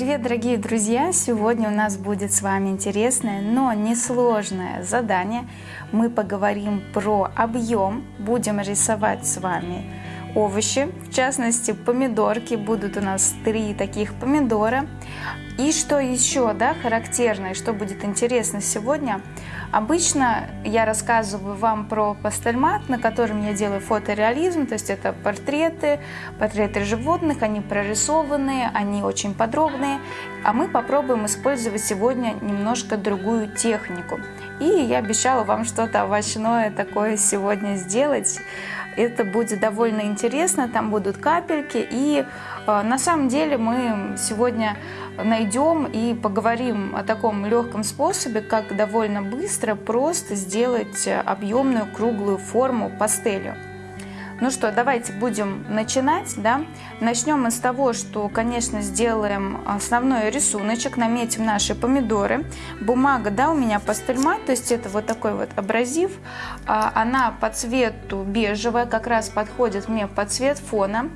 Привет, дорогие друзья! Сегодня у нас будет с вами интересное, но несложное задание. Мы поговорим про объем, будем рисовать с вами овощи, в частности помидорки. Будут у нас три таких помидора. И что еще да, характерно, и что будет интересно сегодня, обычно я рассказываю вам про пастельмат, на котором я делаю фотореализм, то есть это портреты, портреты животных, они прорисованные, они очень подробные, а мы попробуем использовать сегодня немножко другую технику. И я обещала вам что-то овощное такое сегодня сделать. Это будет довольно интересно, там будут капельки. И на самом деле мы сегодня найдем и поговорим о таком легком способе, как довольно быстро просто сделать объемную круглую форму пастелью. Ну что, давайте будем начинать. Да? Начнем мы с того, что, конечно, сделаем основной рисуночек, наметим наши помидоры. Бумага, да, у меня пастельмат, то есть это вот такой вот абразив. А, она по цвету бежевая, как раз подходит мне под цвет фона.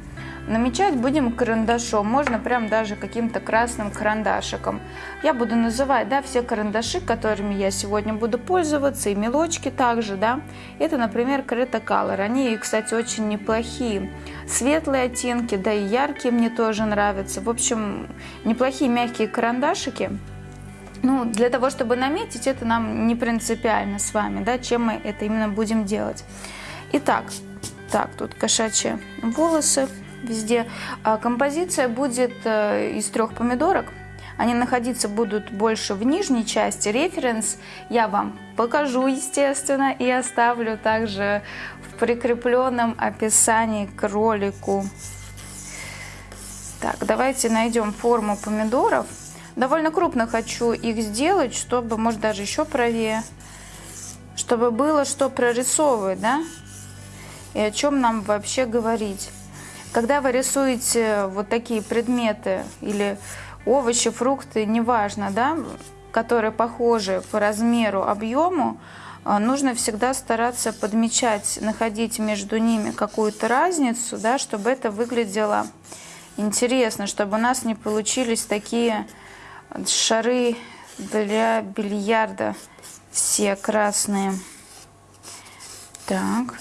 Намечать будем карандашом, можно прям даже каким-то красным карандашиком. Я буду называть да, все карандаши, которыми я сегодня буду пользоваться, и мелочки также. Да. Это, например, Creta Color. Они, кстати, очень неплохие. Светлые оттенки, да и яркие мне тоже нравятся. В общем, неплохие мягкие карандашики. Ну, для того, чтобы наметить, это нам не принципиально с вами, да, чем мы это именно будем делать. Итак, так, тут кошачьи волосы везде. А композиция будет э, из трех помидорок. Они находиться будут больше в нижней части. Референс я вам покажу, естественно, и оставлю также в прикрепленном описании к ролику. Так, давайте найдем форму помидоров. Довольно крупно хочу их сделать, чтобы, может, даже еще правее, чтобы было что прорисовывать, да? И о чем нам вообще говорить. Когда вы рисуете вот такие предметы или овощи, фрукты, неважно, да, которые похожи по размеру, объему, э, нужно всегда стараться подмечать, находить между ними какую-то разницу, да, чтобы это выглядело интересно, чтобы у нас не получились такие шары для бильярда все красные. Так.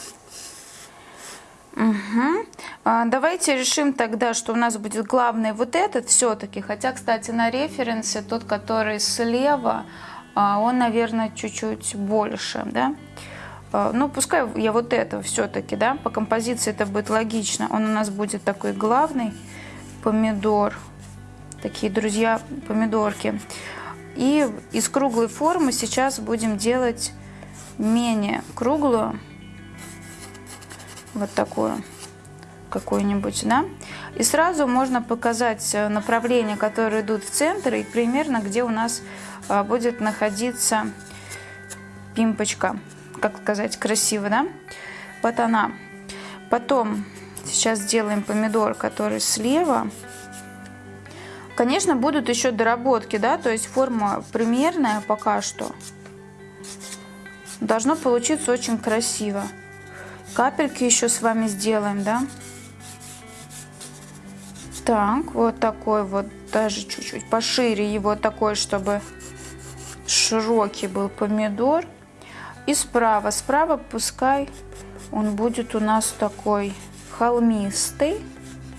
Угу. А, давайте решим тогда, что у нас будет главный вот этот все-таки. Хотя, кстати, на референсе тот, который слева, а, он, наверное, чуть-чуть больше, да. А, ну, пускай я вот это все-таки, да, по композиции это будет логично. Он у нас будет такой главный помидор. Такие, друзья, помидорки. И из круглой формы сейчас будем делать менее круглую вот такую какую-нибудь, да, и сразу можно показать э, направления, которые идут в центр, и примерно где у нас э, будет находиться пимпочка, как сказать, красиво, да, вот она. Потом сейчас сделаем помидор, который слева. Конечно, будут еще доработки, да, то есть форма примерная пока что. Должно получиться очень красиво. Капельки еще с вами сделаем, да? Так, вот такой вот, даже чуть-чуть пошире его такой, чтобы широкий был помидор. И справа, справа пускай он будет у нас такой холмистый,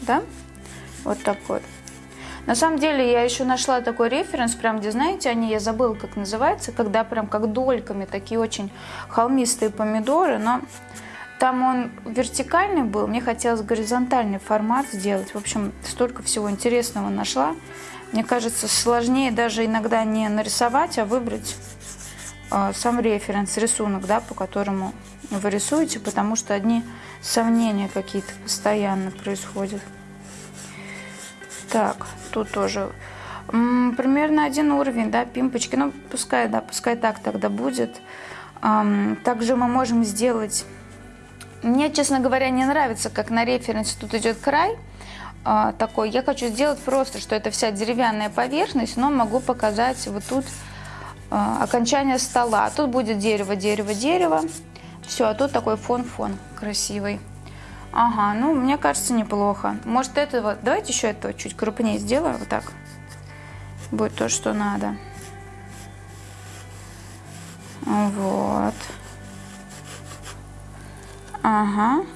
да? Вот такой. На самом деле я еще нашла такой референс, прям где, знаете, они, я забыла, как называется, когда прям как дольками такие очень холмистые помидоры, но там он вертикальный был, мне хотелось горизонтальный формат сделать. В общем, столько всего интересного нашла. Мне кажется, сложнее даже иногда не нарисовать, а выбрать э, сам референс, рисунок, да, по которому вы рисуете, потому что одни сомнения какие-то постоянно происходят. Так, тут тоже примерно один уровень, да, пимпочки. Ну, пускай, да, пускай так тогда будет. Также мы можем сделать мне, честно говоря, не нравится, как на референсе тут идет край а, такой. Я хочу сделать просто, что это вся деревянная поверхность, но могу показать вот тут а, окончание стола. Тут будет дерево, дерево, дерево. Все, а тут такой фон-фон красивый. Ага, ну, мне кажется, неплохо. Может, это вот... Давайте еще это чуть крупнее сделаю, вот так. будет то, что надо. Вот. Ага.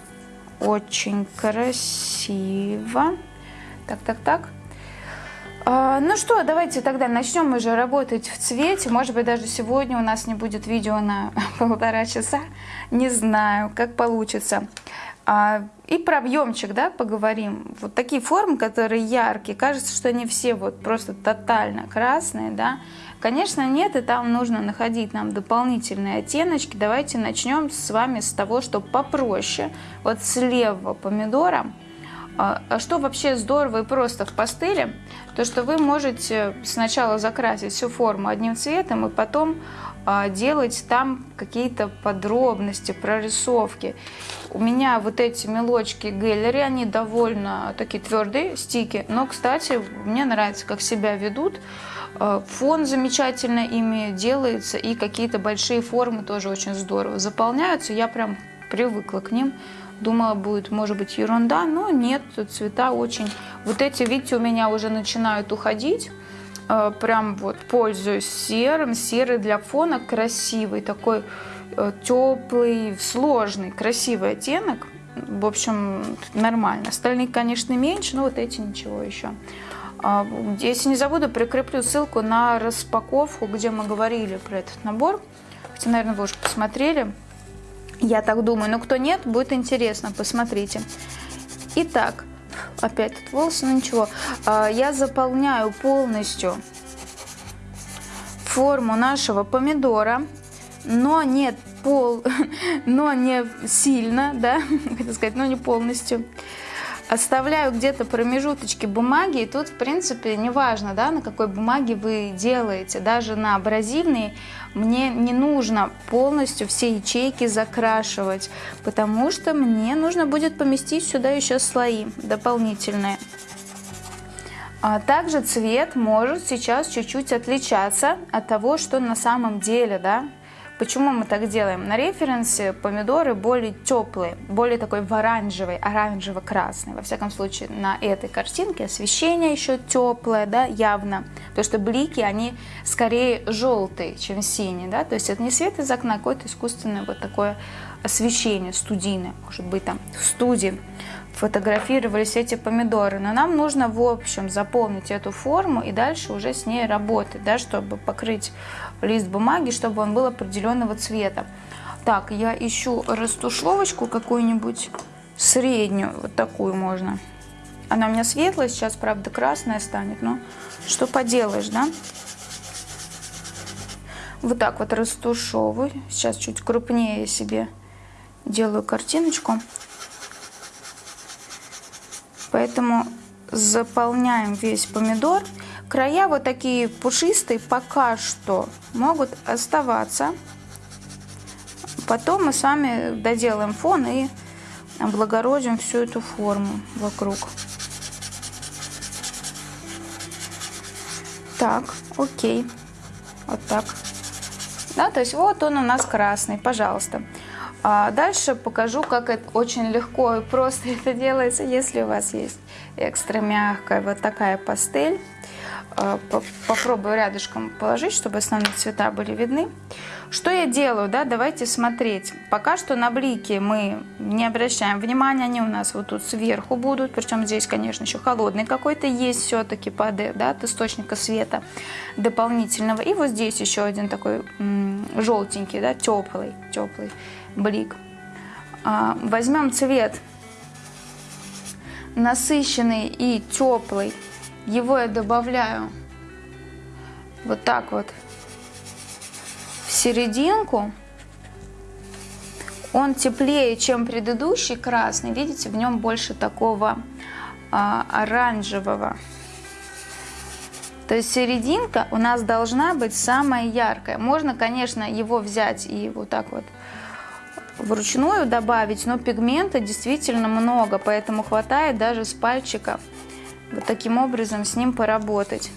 Очень красиво. Так, так, так. А, ну что, давайте тогда начнем уже работать в цвете. Может быть, даже сегодня у нас не будет видео на полтора часа. Не знаю, как получится. А, и про объемчик, да, поговорим. Вот такие формы, которые яркие, кажется, что они все вот просто тотально красные, да. Конечно, нет, и там нужно находить нам дополнительные оттеночки. Давайте начнем с вами с того, что попроще. Вот с левого помидора. А, а что вообще здорово и просто в пастели, то что вы можете сначала закрасить всю форму одним цветом и потом а, делать там какие-то подробности, прорисовки. У меня вот эти мелочки Гэллери, они довольно такие твердые, стики, но, кстати, мне нравится, как себя ведут. Э, фон замечательно ими делается, и какие-то большие формы тоже очень здорово заполняются. Я прям привыкла к ним. Думала, будет, может быть, ерунда, но нет, цвета очень... Вот эти, видите, у меня уже начинают уходить. Э, прям вот пользуюсь серым. Серый для фона красивый, такой э, теплый, сложный, красивый оттенок. В общем, нормально. Остальные, конечно, меньше, но вот эти ничего еще. А, если не забуду, прикреплю ссылку на распаковку, где мы говорили про этот набор. Хотя, наверное, вы уже посмотрели. Я так думаю. Но кто нет, будет интересно. Посмотрите. Итак, опять тут волосы, но ничего. А, я заполняю полностью форму нашего помидора, но не пол, но не сильно, да, хотел сказать, но не полностью оставляю где-то промежуточки бумаги, и тут, в принципе, неважно, да, на какой бумаге вы делаете, даже на абразивной мне не нужно полностью все ячейки закрашивать, потому что мне нужно будет поместить сюда еще слои дополнительные. А также цвет может сейчас чуть-чуть отличаться от того, что на самом деле, да, Почему мы так делаем? На референсе помидоры более теплые, более такой в оранжевый, оранжево-красный. Во всяком случае, на этой картинке освещение еще теплое, да, явно. То, что блики, они скорее желтые, чем синие, да. То есть это не свет из окна, а какое-то искусственное вот такое освещение студийное, может быть, там в студии фотографировались эти помидоры. Но нам нужно, в общем, заполнить эту форму и дальше уже с ней работать, да, чтобы покрыть лист бумаги, чтобы он был определенного цвета. Так, я ищу растушевочку какую-нибудь среднюю, вот такую можно. Она у меня светлая, сейчас, правда, красная станет, но что поделаешь, да? Вот так вот растушевываю. Сейчас чуть крупнее себе делаю картиночку. Поэтому заполняем весь помидор. Края вот такие пушистые пока что могут оставаться. Потом мы с вами доделаем фон и облагородим всю эту форму вокруг. Так, окей. Вот так. Да, то есть вот он у нас красный, пожалуйста. А дальше покажу, как это очень легко и просто это делается, если у вас есть экстра мягкая вот такая пастель. А, попробую рядышком положить, чтобы основные цвета были видны. Что я делаю, да, давайте смотреть. Пока что на блики мы не обращаем внимания, они у нас вот тут сверху будут, причем здесь, конечно, еще холодный какой-то есть все-таки ПД, да, от источника света дополнительного. И вот здесь еще один такой желтенький, да, теплый, теплый блик. А, возьмем цвет насыщенный и теплый. Его я добавляю вот так вот в серединку. Он теплее, чем предыдущий красный. Видите, в нем больше такого а, оранжевого. То есть серединка у нас должна быть самая яркая. Можно, конечно, его взять и вот так вот вручную добавить, но пигмента действительно много, поэтому хватает даже с пальчиков вот таким образом с ним поработать.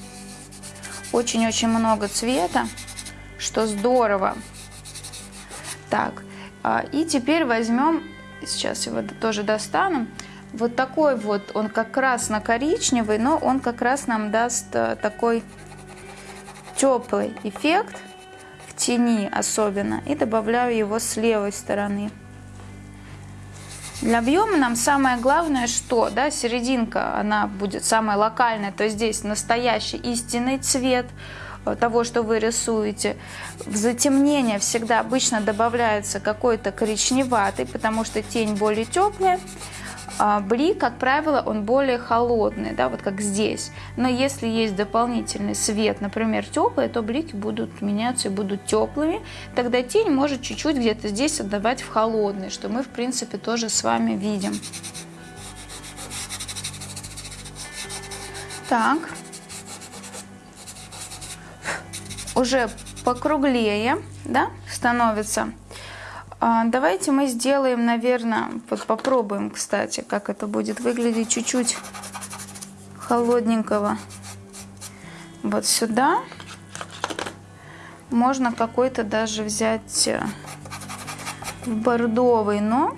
Очень-очень много цвета, что здорово. Так, а, и теперь возьмем, сейчас его тоже достану, вот такой вот, он как красно-коричневый, но он как раз нам даст э, такой теплый эффект, тени особенно, и добавляю его с левой стороны. Для объема нам самое главное, что да, серединка, она будет самая локальная, то есть здесь настоящий истинный цвет э, того, что вы рисуете. В затемнение всегда обычно добавляется какой-то коричневатый, потому что тень более теплая. А, блик, как правило, он более холодный, да, вот как здесь. Но если есть дополнительный свет, например, теплый, то блики будут меняться и будут теплыми. Тогда тень может чуть-чуть где-то здесь отдавать в холодный, что мы, в принципе, тоже с вами видим. Так. Уже покруглее, да, становится. А, давайте мы сделаем, наверное, вот попробуем, кстати, как это будет выглядеть чуть-чуть холодненького. Вот сюда можно какой-то даже взять э, бордовый, но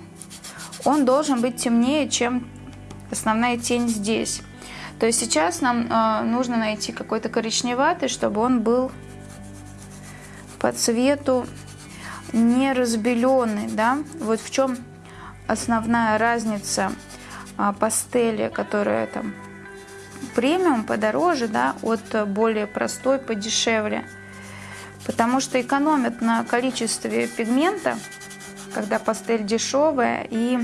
он должен быть темнее, чем основная тень здесь. То есть сейчас нам э, нужно найти какой-то коричневатый, чтобы он был по цвету не разбеленный, да, вот в чем основная разница а, пастели, которая там премиум подороже, да, от более простой подешевле, потому что экономят на количестве пигмента, когда пастель дешевая, и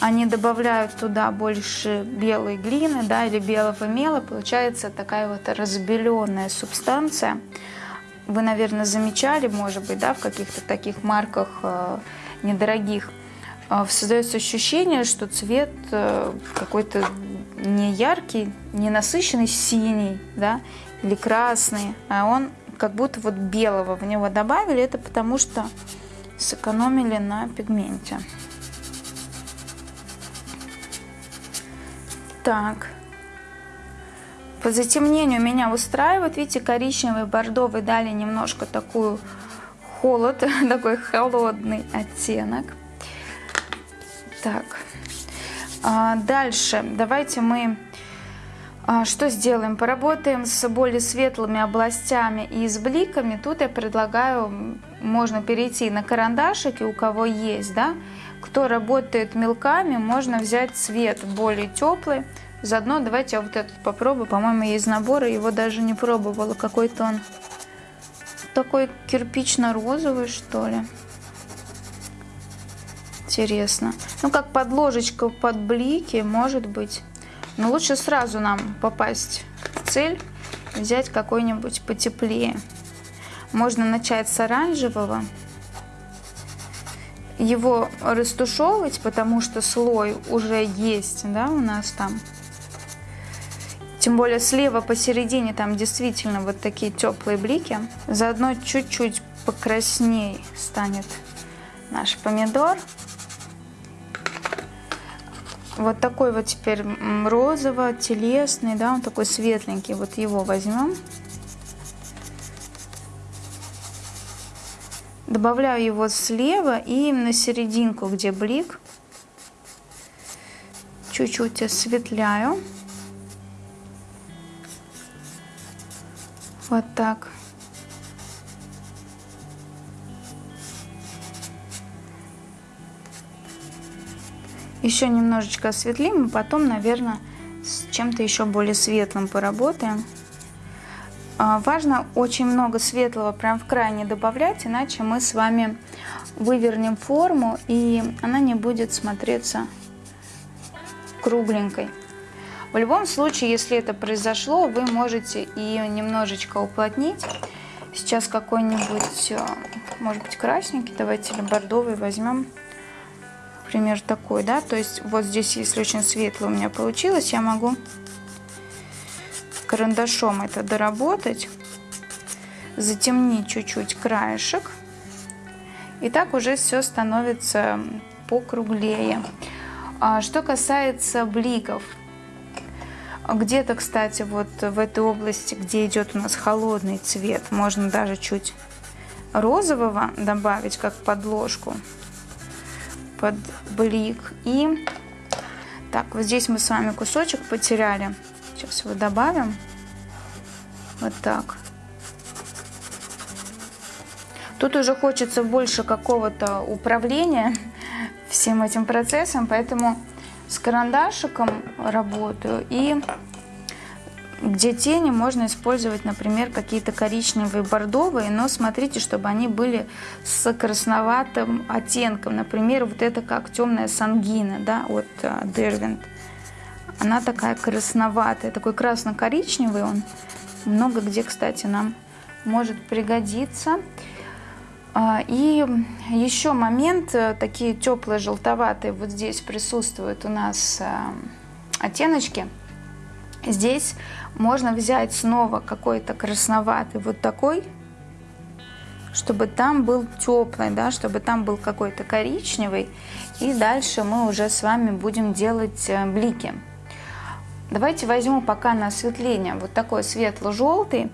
они добавляют туда больше белой глины, да, или белого мела, получается такая вот разбеленная субстанция, вы, наверное, замечали, может быть, да, в каких-то таких марках э, недорогих, э, создается ощущение, что цвет э, какой-то не яркий, не насыщенный синий, да, или красный, а он как будто вот белого в него добавили. Это потому что сэкономили на пигменте. Так. По затемнению меня устраивает. Видите, коричневый, бордовый дали немножко такую холод, такой холодный оттенок. Так, а дальше давайте мы а, что сделаем? Поработаем с более светлыми областями и с бликами. Тут я предлагаю, можно перейти на карандашики, у кого есть, да. Кто работает мелками, можно взять цвет более теплый, Заодно давайте я вот этот попробую. По-моему, есть набор, и его даже не пробовала. Какой-то он такой кирпично-розовый, что ли. Интересно. Ну, как подложечка под блики, может быть. Но лучше сразу нам попасть в цель. Взять какой-нибудь потеплее. Можно начать с оранжевого. Его растушевывать, потому что слой уже есть, да, у нас там. Тем более слева посередине там действительно вот такие теплые блики. Заодно чуть-чуть покрасней станет наш помидор. Вот такой вот теперь розово-телесный, да, он такой светленький. Вот его возьмем. Добавляю его слева и на серединку, где блик. Чуть-чуть осветляю. Вот так. Еще немножечко осветлим, и потом, наверное, с чем-то еще более светлым поработаем. А, важно очень много светлого прям в край не добавлять, иначе мы с вами вывернем форму, и она не будет смотреться кругленькой. В любом случае, если это произошло, вы можете ее немножечко уплотнить. Сейчас какой-нибудь, э, может быть, красненький, давайте или бордовый возьмем. Например, такой, да, то есть вот здесь, если очень светло у меня получилось, я могу карандашом это доработать, затемнить чуть-чуть краешек. И так уже все становится покруглее. А что касается бликов, где-то, кстати, вот в этой области, где идет у нас холодный цвет, можно даже чуть розового добавить, как подложку под блик. И так, вот здесь мы с вами кусочек потеряли. Сейчас его добавим. Вот так. Тут уже хочется больше какого-то управления всем этим процессом, поэтому с карандашиком работаю. И где тени можно использовать, например, какие-то коричневые, бордовые, но смотрите, чтобы они были с красноватым оттенком. Например, вот это как темная сангина, да, от Дервинт. Она такая красноватая, такой красно-коричневый он. Много где, кстати, нам может пригодиться. А, и еще момент, э, такие теплые желтоватые, вот здесь присутствуют у нас э, оттеночки. Здесь можно взять снова какой-то красноватый вот такой, чтобы там был теплый, да, чтобы там был какой-то коричневый. И дальше мы уже с вами будем делать э, блики. Давайте возьму пока на осветление вот такой светло-желтый.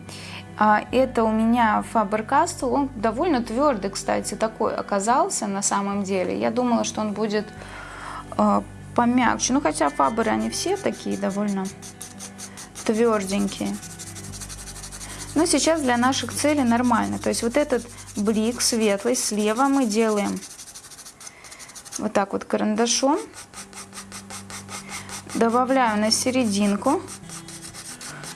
А, это у меня Faber-Castell. Он довольно твердый, кстати, такой оказался на самом деле. Я думала, что он будет э, помягче. Ну, хотя Faber, они все такие довольно тверденькие. Но сейчас для наших целей нормально. То есть вот этот блик светлый слева мы делаем вот так вот карандашом. Добавляю на серединку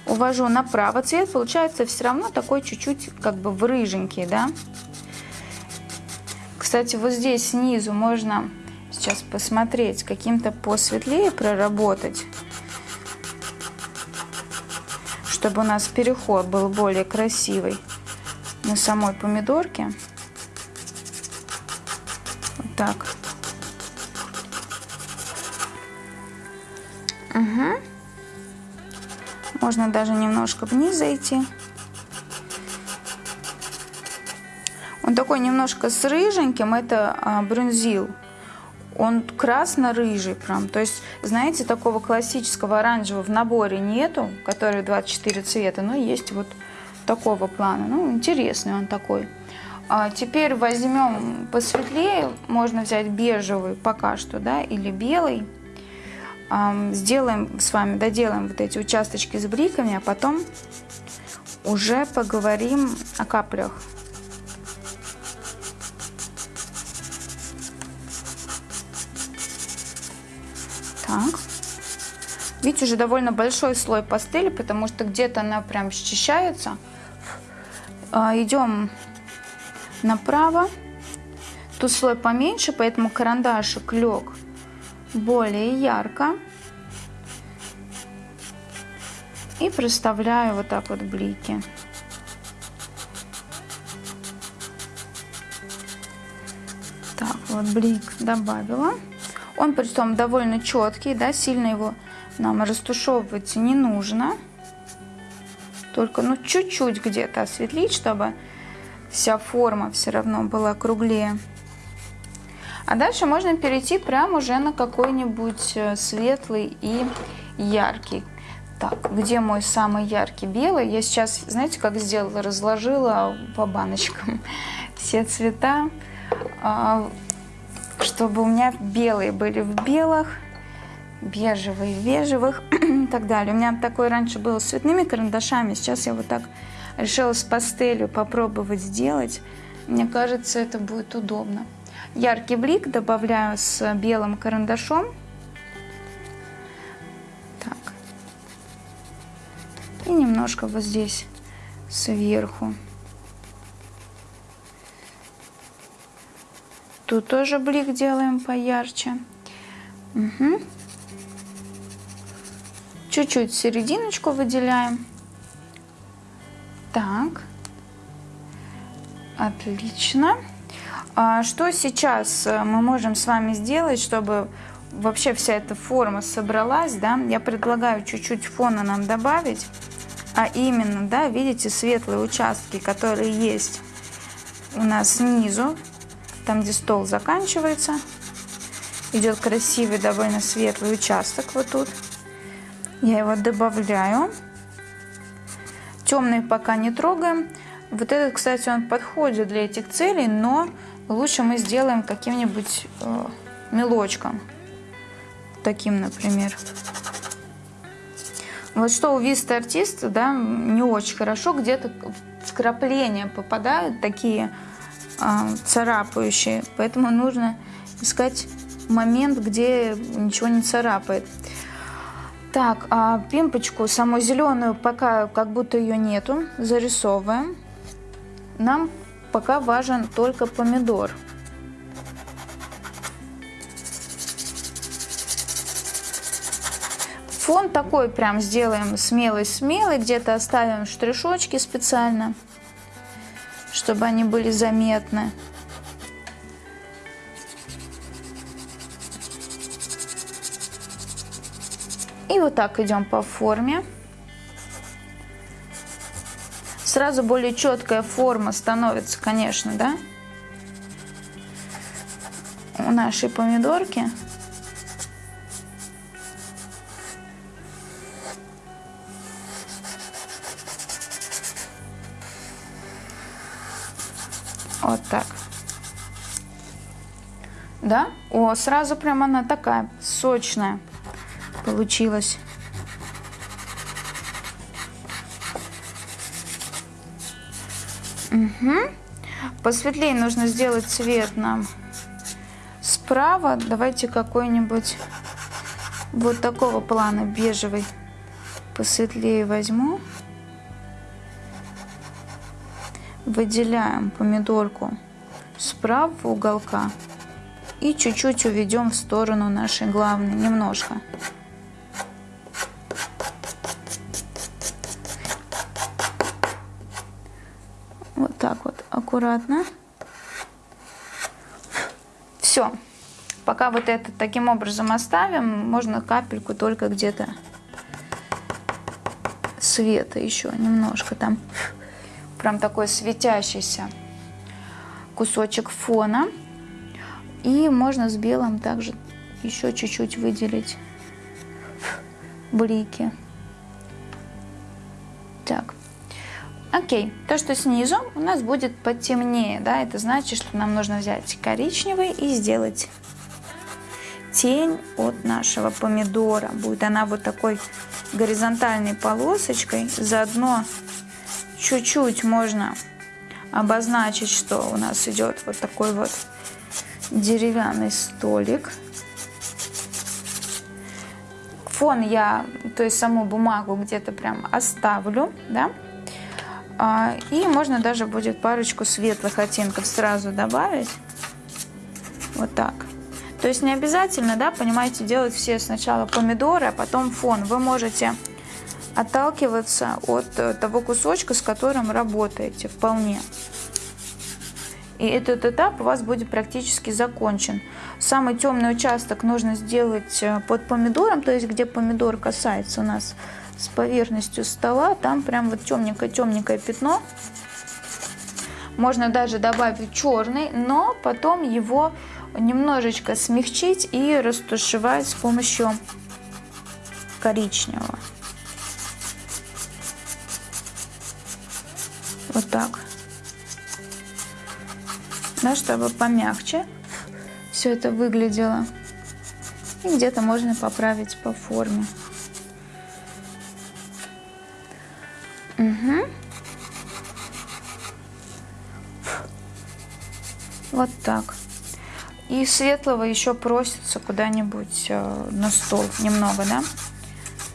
увожу направо, цвет получается все равно такой чуть-чуть как бы в рыженький, да. Кстати, вот здесь снизу можно сейчас посмотреть, каким-то посветлее проработать, чтобы у нас переход был более красивый на самой помидорке. Вот так. Угу. Можно даже немножко вниз зайти. Он такой немножко с рыженьким, это а, брюнзил. Он красно-рыжий прям. То есть, знаете, такого классического оранжевого в наборе нету, который 24 цвета, но есть вот такого плана. Ну, интересный он такой. А теперь возьмем посветлее, можно взять бежевый пока что, да, или белый сделаем с вами, доделаем вот эти участочки с бриками, а потом уже поговорим о каплях. Так. Видите, уже довольно большой слой пастели, потому что где-то она прям счищается. А, идем направо. Тут слой поменьше, поэтому карандашик лег более ярко. И проставляю вот так вот блики. Так, вот блик добавила. Он притом довольно четкий, да, сильно его нам растушевывать не нужно. Только, ну, чуть-чуть где-то осветлить, чтобы вся форма все равно была круглее. А дальше можно перейти прямо уже на какой-нибудь э, светлый и яркий. Так, где мой самый яркий белый? Я сейчас, знаете, как сделала? Разложила по баночкам все цвета, а, чтобы у меня белые были в белых, бежевые в бежевых и так далее. У меня такое раньше было с цветными карандашами, сейчас я вот так решила с пастелью попробовать сделать. Мне кажется, это будет удобно. Яркий блик добавляю с белым карандашом. Так. И немножко вот здесь сверху. Тут тоже блик делаем поярче. Угу. Чуть-чуть серединочку выделяем. Так. Отлично. А что сейчас э, мы можем с вами сделать, чтобы вообще вся эта форма собралась, да? Я предлагаю чуть-чуть фона нам добавить, а именно, да, видите, светлые участки, которые есть у нас снизу, там, где стол заканчивается, идет красивый, довольно светлый участок вот тут. Я его добавляю. Темный пока не трогаем. Вот этот, кстати, он подходит для этих целей, но лучше мы сделаем каким-нибудь э, мелочком. Таким, например. Вот что у виста артиста, да, не очень хорошо, где-то вкрапления попадают такие а, царапающие, поэтому нужно искать момент, где ничего не царапает. Так, а пимпочку, саму зеленую, пока как будто ее нету, зарисовываем. Нам пока важен только помидор. Фон такой прям сделаем смелый-смелый, где-то оставим штришочки специально, чтобы они были заметны. И вот так идем по форме. Сразу более четкая форма становится, конечно, да? У нашей помидорки. Вот так. Да? О, сразу прям она такая сочная получилось. Угу. Посветлее нужно сделать цвет нам справа. Давайте какой-нибудь вот такого плана бежевый посветлее возьму. Выделяем помидорку справа уголка и чуть-чуть уведем в сторону нашей главной, немножко. Аккуратно. Все. Пока вот это таким образом оставим, можно капельку только где-то света еще немножко там. Прям такой светящийся кусочек фона. И можно с белым также еще чуть-чуть выделить блики. Окей, то, что снизу у нас будет потемнее, да, это значит, что нам нужно взять коричневый и сделать тень от нашего помидора. Будет она вот такой горизонтальной полосочкой. Заодно чуть-чуть можно обозначить, что у нас идет вот такой вот деревянный столик. Фон я, то есть саму бумагу где-то прям оставлю, да. А, и можно даже будет парочку светлых оттенков сразу добавить. Вот так. То есть не обязательно, да, понимаете, делать все сначала помидоры, а потом фон. Вы можете отталкиваться от э, того кусочка, с которым работаете вполне. И этот этап у вас будет практически закончен. Самый темный участок нужно сделать э, под помидором, то есть где помидор касается у нас с поверхностью стола, там прям вот темненькое-темненькое пятно. Можно даже добавить черный, но потом его немножечко смягчить и растушевать с помощью коричневого. Вот так. Да, чтобы помягче все это выглядело. И где-то можно поправить по форме. Угу. Вот так. И светлого еще просится куда-нибудь э, на стол немного, да?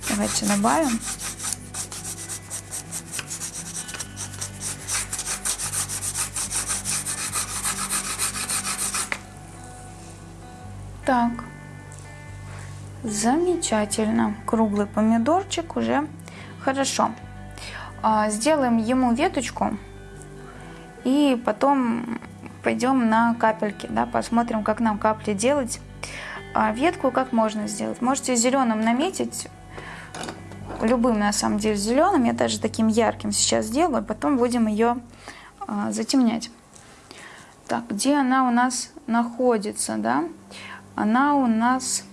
Давайте добавим. Так, замечательно. Круглый помидорчик уже хорошо. А, сделаем ему веточку и потом пойдем на капельки, да, посмотрим, как нам капли делать. А ветку как можно сделать? Можете зеленым наметить, любым на самом деле зеленым, я даже таким ярким сейчас сделаю, потом будем ее а, затемнять. Так, где она у нас находится, да? Она у нас,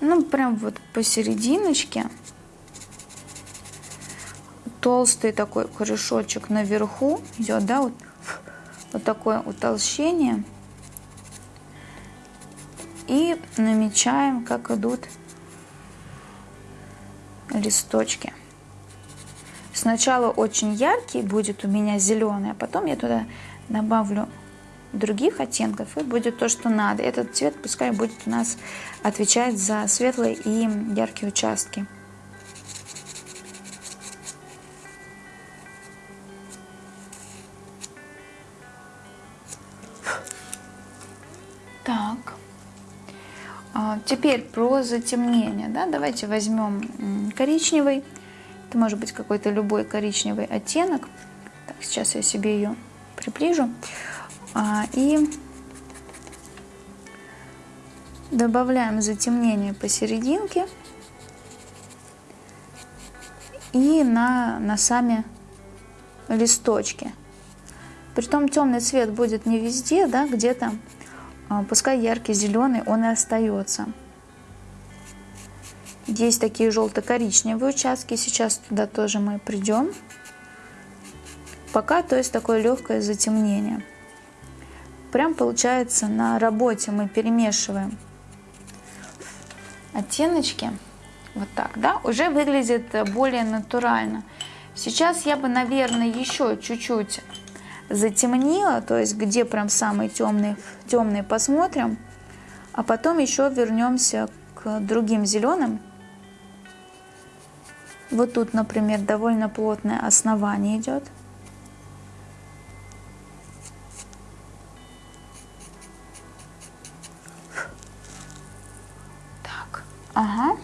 ну, прям вот посерединочке толстый такой корешочек наверху идет, да, вот, вот такое утолщение. И намечаем, как идут листочки. Сначала очень яркий будет у меня зеленый, а потом я туда добавлю других оттенков и будет то, что надо. Этот цвет пускай будет у нас отвечать за светлые и яркие участки. Так. А, теперь про затемнение. Да? Давайте возьмем коричневый. Это может быть какой-то любой коричневый оттенок. Так, сейчас я себе ее приближу. А, и добавляем затемнение посерединке и на, на сами листочки. Притом темный цвет будет не везде, да, где-то, пускай яркий зеленый, он и остается. Есть такие желто-коричневые участки, сейчас туда тоже мы придем. Пока, то есть такое легкое затемнение прям получается на работе мы перемешиваем оттеночки. Вот так, да, уже выглядит более натурально. Сейчас я бы, наверное, еще чуть-чуть затемнила, то есть где прям самый темный, темный посмотрим, а потом еще вернемся к другим зеленым. Вот тут, например, довольно плотное основание идет. Ага.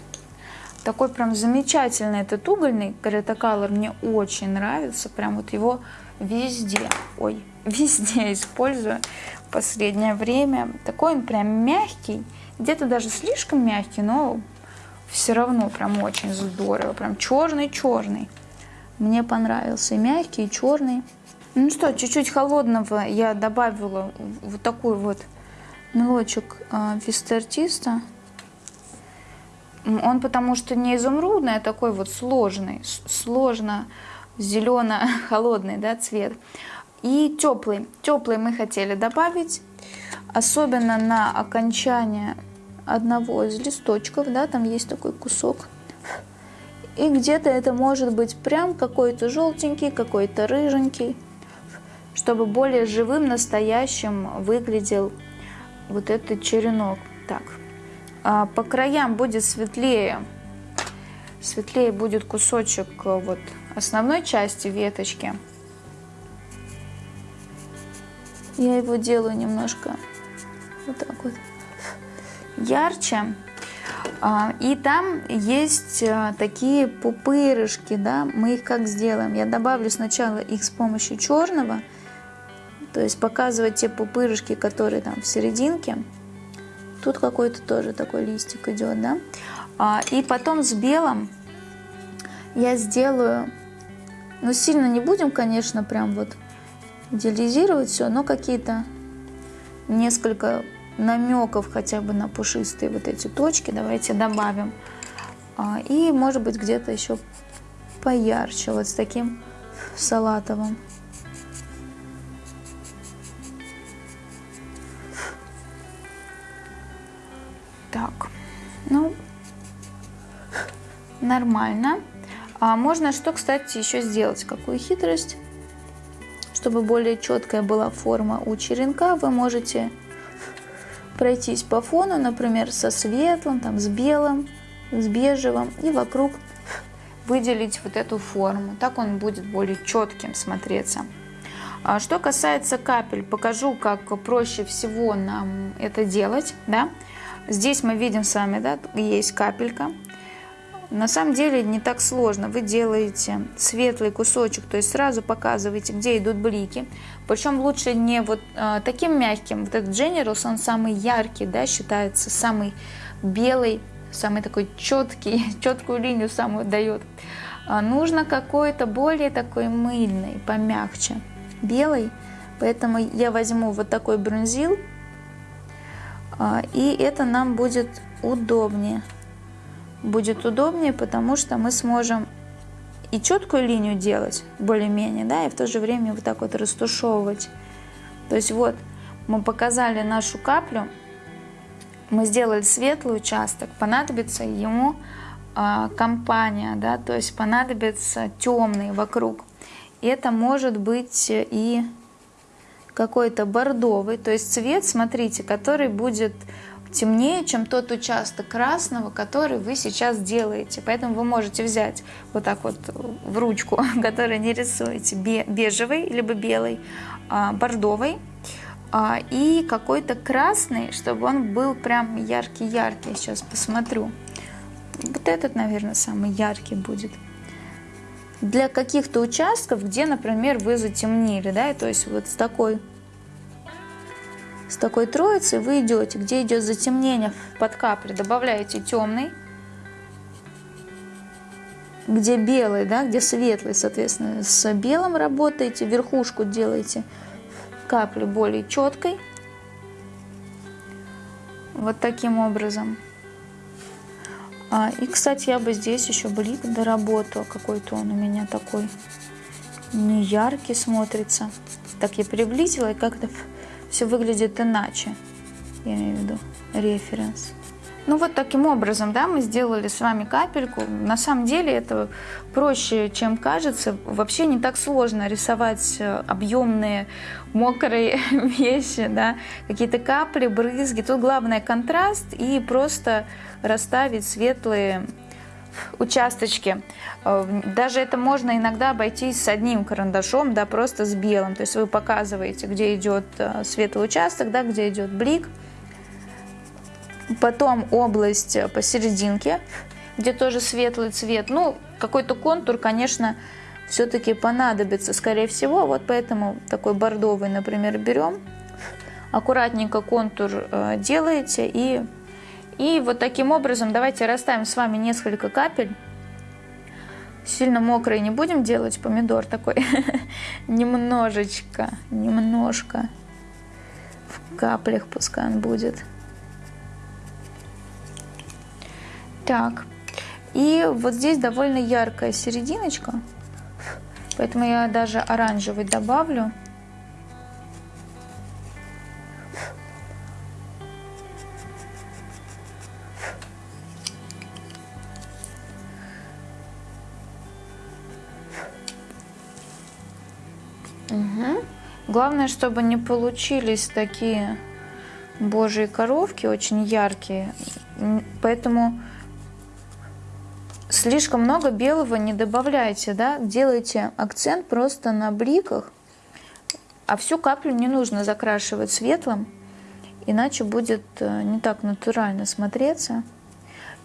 Такой прям замечательный этот угольный Color мне очень нравится. Прям вот его везде, ой, везде использую в последнее время. Такой он прям мягкий, где-то даже слишком мягкий, но все равно прям очень здорово. Прям черный-черный. Мне понравился и мягкий, и черный. Ну что, чуть-чуть холодного я добавила вот такой вот мелочек э. Он потому что не изумрудный, а такой вот сложный, сложно зелено-холодный да, цвет. И теплый. Теплый мы хотели добавить, особенно на окончание одного из листочков, да, там есть такой кусок. И где-то это может быть прям какой-то желтенький, какой-то рыженький, чтобы более живым, настоящим выглядел вот этот черенок. Так, а, по краям будет светлее. Светлее будет кусочек э, вот основной части веточки. Я его делаю немножко вот так вот ярче. А, и там есть э, такие пупырышки, да, мы их как сделаем? Я добавлю сначала их с помощью черного, то есть показывать те пупырышки, которые там в серединке. Тут какой-то тоже такой листик идет, да. А, и потом с белым я сделаю, ну сильно не будем, конечно, прям вот идеализировать все, но какие-то несколько намеков хотя бы на пушистые вот эти точки давайте добавим. А, и может быть где-то еще поярче, вот с таким салатовым. Так, ну, нормально. А можно что, кстати, еще сделать? Какую хитрость? Чтобы более четкая была форма у черенка, вы можете пройтись по фону, например, со светлым, там, с белым, с бежевым, и вокруг выделить вот эту форму. Так он будет более четким смотреться. А что касается капель, покажу, как проще всего нам это делать. Да? Здесь мы видим с вами, да, есть капелька. На самом деле не так сложно. Вы делаете светлый кусочек, то есть сразу показываете, где идут блики. Причем лучше не вот э, таким мягким. Вот этот Generals, он самый яркий, да, считается, самый белый, самый такой четкий, четкую линию самую дает. А нужно какой-то более такой мыльный, помягче, белый. Поэтому я возьму вот такой бронзил, а, и это нам будет удобнее. Будет удобнее, потому что мы сможем и четкую линию делать более-менее, да, и в то же время вот так вот растушевывать. То есть вот мы показали нашу каплю, мы сделали светлый участок, понадобится ему э, компания, да, то есть понадобится темный вокруг. Это может быть и какой-то бордовый, то есть цвет, смотрите, который будет темнее, чем тот участок красного, который вы сейчас делаете. Поэтому вы можете взять вот так вот в ручку, который не рисуете, бежевый, либо белый, а, бордовый, а, и какой-то красный, чтобы он был прям яркий-яркий. Сейчас посмотрю. Вот этот, наверное, самый яркий будет. Для каких-то участков, где, например, вы затемнили, да, то есть вот с такой с такой троицей вы идете, где идет затемнение под капли, добавляете темный, где белый, да, где светлый, соответственно, с белым работаете, верхушку делаете капли более четкой. Вот таким образом. А, и, кстати, я бы здесь еще блик доработала. Какой-то он у меня такой не яркий смотрится. Так я приблизила и как-то все выглядит иначе. Я имею в виду референс. Ну вот таким образом, да, мы сделали с вами капельку. На самом деле это проще, чем кажется. Вообще не так сложно рисовать э, объемные мокрые вещи, да, какие-то капли, брызги. Тут главное контраст и просто расставить светлые участочки. Э, даже это можно иногда обойтись с одним карандашом, да, просто с белым. То есть вы показываете, где идет э, светлый участок, да, где идет блик. Потом область посерединке, где тоже светлый цвет. Ну, какой-то контур, конечно, все-таки понадобится, скорее всего. Вот поэтому такой бордовый, например, берем. Аккуратненько контур э, делаете и и вот таким образом давайте расставим с вами несколько капель. Сильно мокрые не будем делать, помидор такой. Немножечко, немножко в каплях пускай он будет. Так, и вот здесь довольно яркая серединочка, поэтому я даже оранжевый добавлю. Главное, чтобы не получились такие божьи коровки, очень яркие. Поэтому слишком много белого не добавляйте, да? Делайте акцент просто на бликах, а всю каплю не нужно закрашивать светлым, иначе будет э, не так натурально смотреться.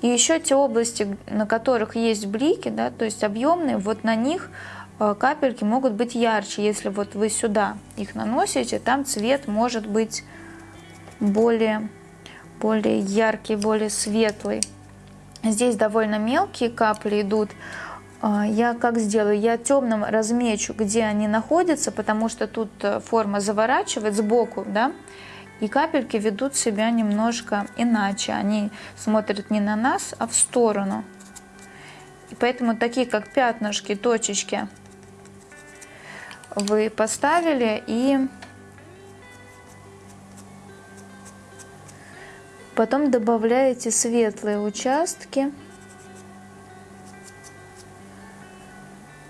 И еще те области, на которых есть блики, да, то есть объемные, вот на них капельки могут быть ярче. Если вот вы сюда их наносите, там цвет может быть более, более яркий, более светлый. Здесь довольно мелкие капли идут. Э, я как сделаю? Я темным размечу, где они находятся, потому что тут э, форма заворачивает сбоку, да, и капельки ведут себя немножко иначе. Они смотрят не на нас, а в сторону. И поэтому такие, как пятнышки, точечки, вы поставили и потом добавляете светлые участки.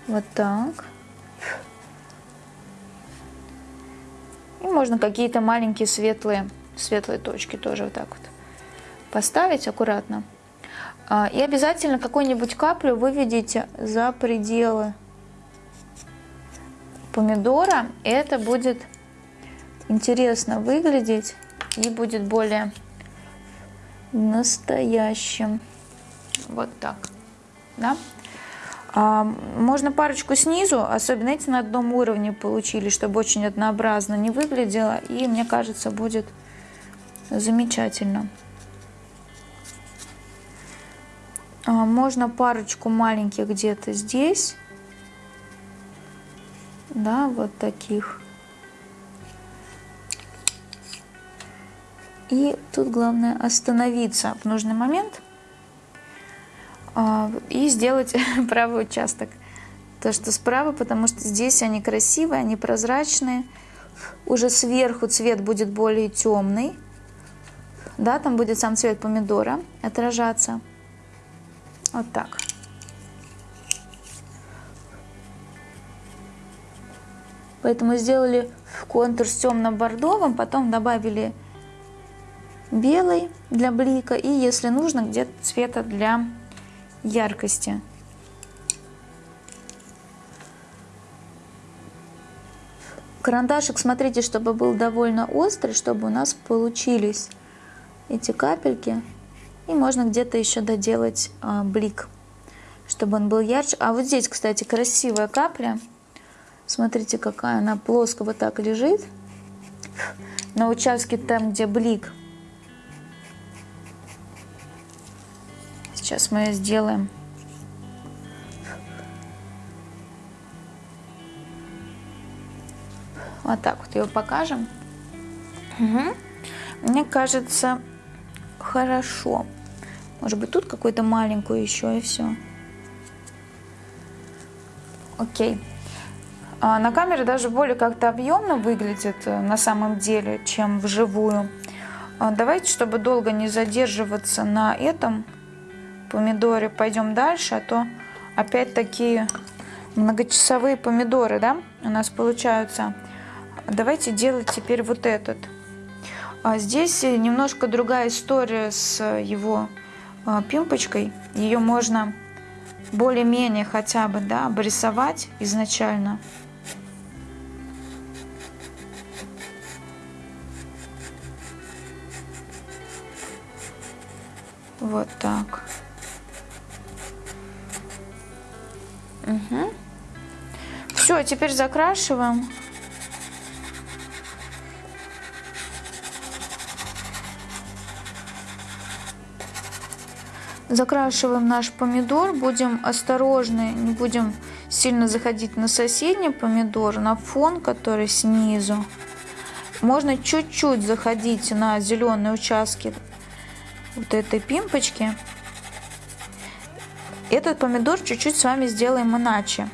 Вот так. И можно какие-то маленькие светлые, светлые точки тоже вот так вот поставить аккуратно. А, и обязательно какую-нибудь каплю выведите за пределы помидора, это будет интересно выглядеть и будет более настоящим. Вот так. Да? А, можно парочку снизу, особенно эти на одном уровне получили, чтобы очень однообразно не выглядело. И мне кажется, будет замечательно. А, можно парочку маленьких где-то здесь да, вот таких. И тут главное остановиться в нужный момент а, и сделать правый участок. То, что справа, потому что здесь они красивые, они прозрачные. Уже сверху цвет будет более темный. Да, там будет сам цвет помидора отражаться. Вот так. Поэтому сделали контур с темно-бордовым, потом добавили белый для блика и, если нужно, где-то цвета для яркости. Карандашик, смотрите, чтобы был довольно острый, чтобы у нас получились эти капельки. И можно где-то еще доделать а, блик, чтобы он был ярче. А вот здесь, кстати, красивая капля. Смотрите, какая она плоско вот так лежит. На участке там, где блик. Сейчас мы ее сделаем. Вот так вот ее покажем. Угу. Мне кажется, хорошо. Может быть, тут какую-то маленькую еще и все. Окей. А на камере даже более как-то объемно выглядит э, на самом деле, чем вживую. А давайте, чтобы долго не задерживаться на этом помидоре, пойдем дальше, а то опять такие многочасовые помидоры, да, у нас получаются. Давайте делать теперь вот этот. А здесь немножко другая история с его пимпочкой. Ее можно более-менее хотя бы да, обрисовать изначально. Вот так. Угу. Все, теперь закрашиваем. Закрашиваем наш помидор, будем осторожны, не будем сильно заходить на соседний помидор, на фон, который снизу. Можно чуть-чуть заходить на зеленые участки вот этой пимпочки. Этот помидор чуть-чуть с вами сделаем иначе.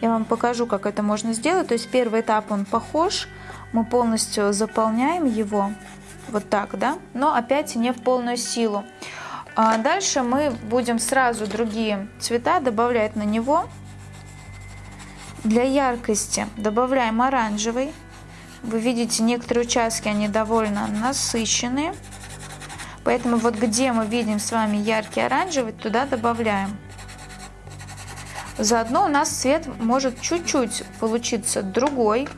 Я вам покажу, как это можно сделать. То есть первый этап он похож, мы полностью заполняем его вот так, да, но опять не в полную силу. А дальше мы будем сразу другие цвета добавлять на него. Для яркости добавляем оранжевый. Вы видите, некоторые участки, они довольно насыщенные. Поэтому вот где мы видим с вами яркий оранжевый, туда добавляем. Заодно у нас цвет может чуть-чуть получиться другой.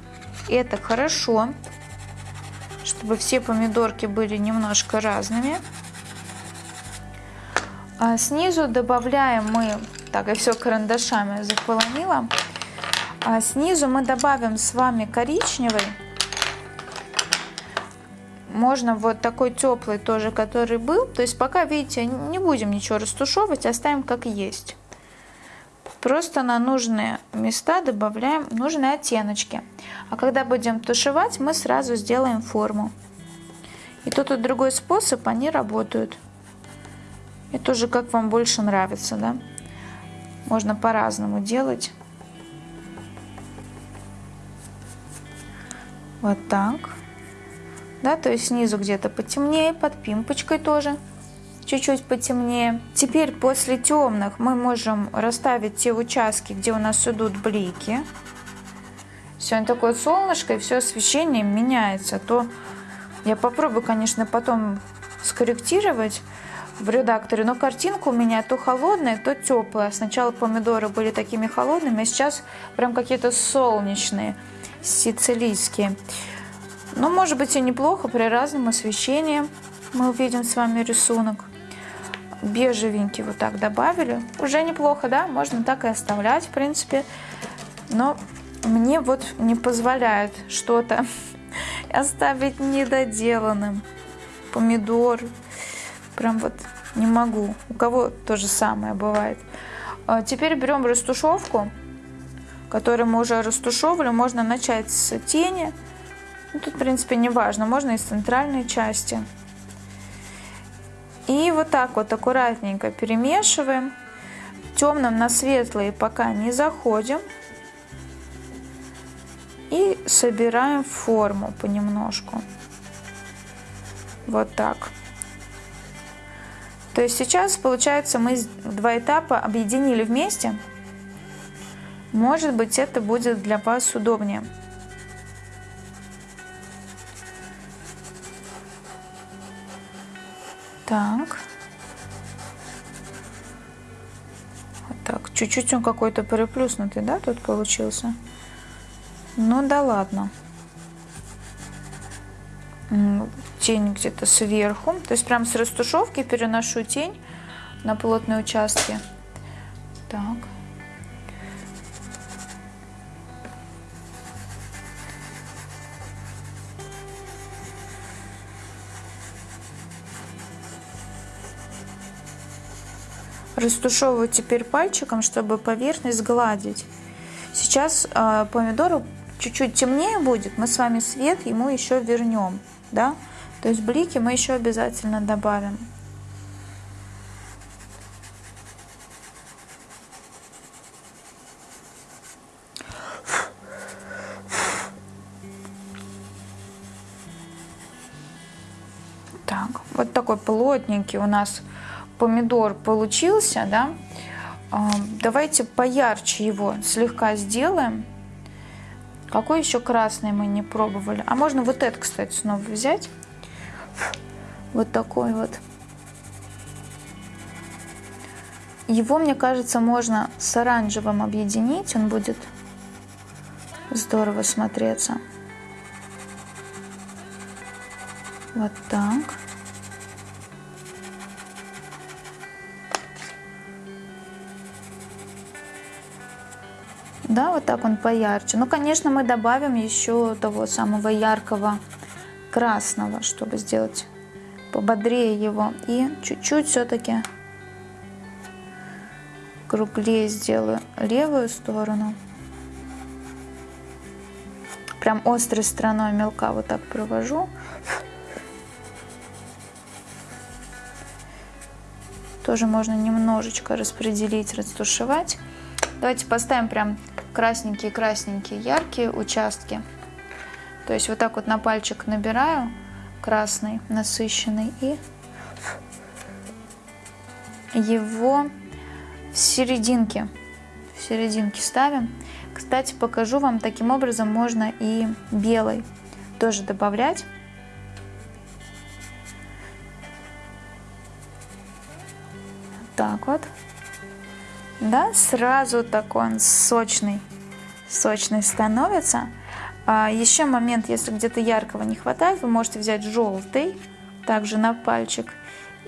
Это хорошо, чтобы все помидорки были немножко разными. А снизу добавляем мы, так, я все карандашами заполонила. А снизу мы добавим с вами коричневый. Можно вот такой теплый тоже, который был. То есть пока, видите, не будем ничего растушевывать, оставим как есть. Просто на нужные места добавляем нужные оттеночки. А когда будем тушевать, мы сразу сделаем форму. И тот и другой способ, они работают. Это уже как вам больше нравится, да? Можно по-разному делать. Вот так. Да, то есть снизу где-то потемнее, под пимпочкой тоже чуть-чуть потемнее. Теперь после темных мы можем расставить те участки, где у нас идут блики. Сегодня такое солнышко, и все освещение меняется. То я попробую, конечно, потом скорректировать в редакторе, но картинка у меня то холодная, то теплая. Сначала помидоры были такими холодными, а сейчас прям какие-то солнечные, сицилийские. Но может быть и неплохо при разном освещении. Мы увидим с вами рисунок. Бежевенький вот так добавили. Уже неплохо, да? Можно так и оставлять, в принципе. Но мне вот не позволяет что-то оставить недоделанным. Помидор, Прям вот не могу. У кого то же самое бывает. А, теперь берем растушевку, которую мы уже растушевали. Можно начать с тени. Тут, в принципе, не важно. Можно из центральной части. И вот так вот аккуратненько перемешиваем. Темным на светлые пока не заходим. И собираем форму понемножку. Вот так. То есть сейчас, получается, мы два этапа объединили вместе. Может быть, это будет для вас удобнее. Так. Так. Чуть-чуть он какой-то переплюснутый, да, тут получился? Ну да ладно. Тень где-то сверху. То есть прям с растушевки переношу тень на плотные участки. Так. Растушевываю теперь пальчиком, чтобы поверхность гладить. Сейчас э, помидору чуть-чуть темнее будет, мы с вами свет ему еще вернем, да? То есть блики мы еще обязательно добавим. Так, вот такой плотненький у нас помидор получился, да, а, давайте поярче его слегка сделаем. Какой еще красный мы не пробовали? А можно вот этот, кстати, снова взять. Вот такой вот. Его, мне кажется, можно с оранжевым объединить. Он будет здорово смотреться. Вот так. Да, вот так он поярче. Ну, конечно, мы добавим еще того самого яркого красного, чтобы сделать пободрее его. И чуть-чуть все-таки круглее сделаю левую сторону. Прям острой стороной мелка вот так провожу. Тоже можно немножечко распределить, растушевать. Давайте поставим прям красненькие-красненькие яркие участки. То есть вот так вот на пальчик набираю красный, насыщенный и его в серединке, в серединке ставим. Кстати, покажу вам, таким образом можно и белый тоже добавлять. Так вот да, сразу такой он сочный, сочный становится. А еще момент, если где-то яркого не хватает, вы можете взять желтый, также на пальчик,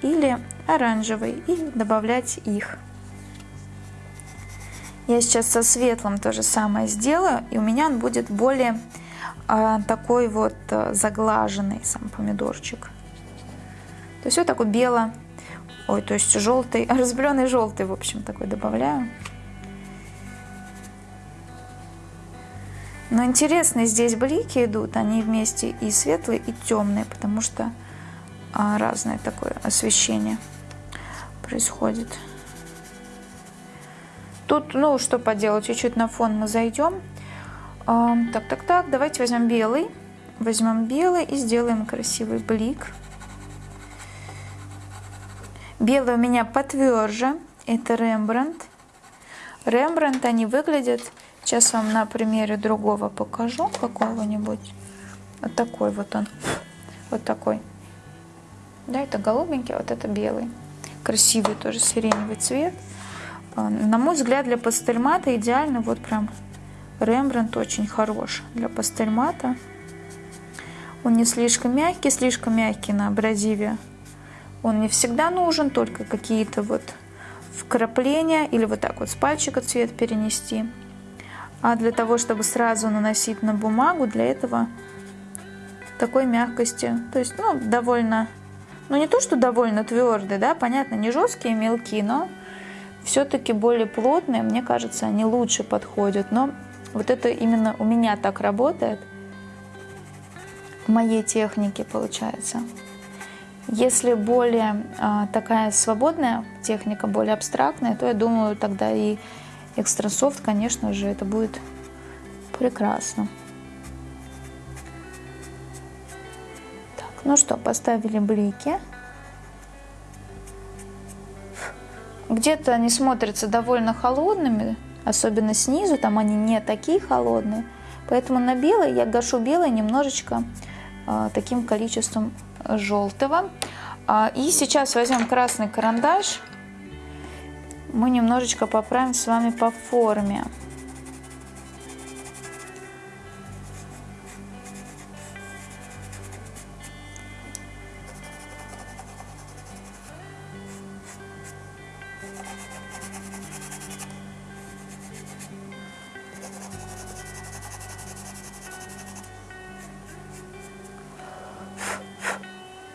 или оранжевый и добавлять их. Я сейчас со светлым то же самое сделаю, и у меня он будет более а, такой вот а, заглаженный сам помидорчик. То есть вот такой бело Ой, то есть желтый, разбеленный желтый, в общем, такой добавляю. Но интересно, здесь блики идут, они вместе и светлые, и темные, потому что а, разное такое освещение происходит. Тут, ну, что поделать, чуть-чуть на фон мы зайдем. Так, так, так, давайте возьмем белый. Возьмем белый и сделаем красивый блик. Белый у меня потверже, это Рембрандт. Рембрандт они выглядят, сейчас вам на примере другого покажу, какого-нибудь. Вот такой вот он, вот такой. Да, это голубенький, а вот это белый. Красивый тоже сиреневый цвет. А, на мой взгляд, для пастельмата идеально, вот прям Рембрандт очень хорош для пастельмата. Он не слишком мягкий, слишком мягкий на абразиве он не всегда нужен, только какие-то вот вкрапления или вот так вот с пальчика цвет перенести. А для того, чтобы сразу наносить на бумагу, для этого такой мягкости, то есть, ну, довольно, ну, не то, что довольно твердый, да, понятно, не жесткие, мелкие, но все-таки более плотные, мне кажется, они лучше подходят. Но вот это именно у меня так работает, в моей технике получается. Если более э, такая свободная техника, более абстрактная, то я думаю, тогда и экстрасофт, конечно же, это будет прекрасно. Так, ну что, поставили блики. Где-то они смотрятся довольно холодными, особенно снизу, там они не такие холодные. Поэтому на белый я гашу белый немножечко э, таким количеством желтого. А, и сейчас возьмем красный карандаш. Мы немножечко поправим с вами по форме.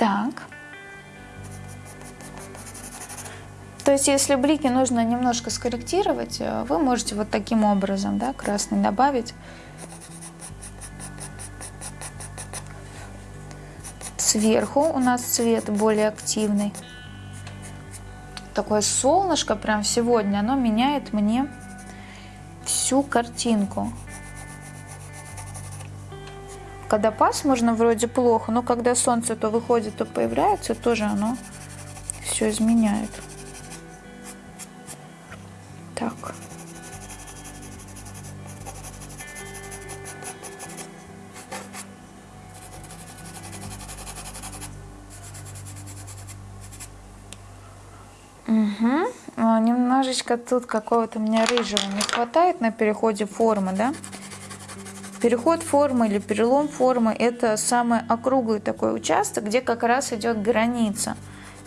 Так. То есть, если блики нужно немножко скорректировать, э, вы можете вот таким образом, да, красный добавить. Сверху у нас цвет более активный. Такое солнышко прям сегодня, оно меняет мне всю картинку когда пасмурно, вроде плохо, но когда солнце то выходит, то появляется, тоже оно все изменяет. Так. Угу. Немножечко тут какого-то мне рыжего не хватает на переходе формы, да? Переход формы или перелом формы – это самый округлый такой участок, где как раз идет граница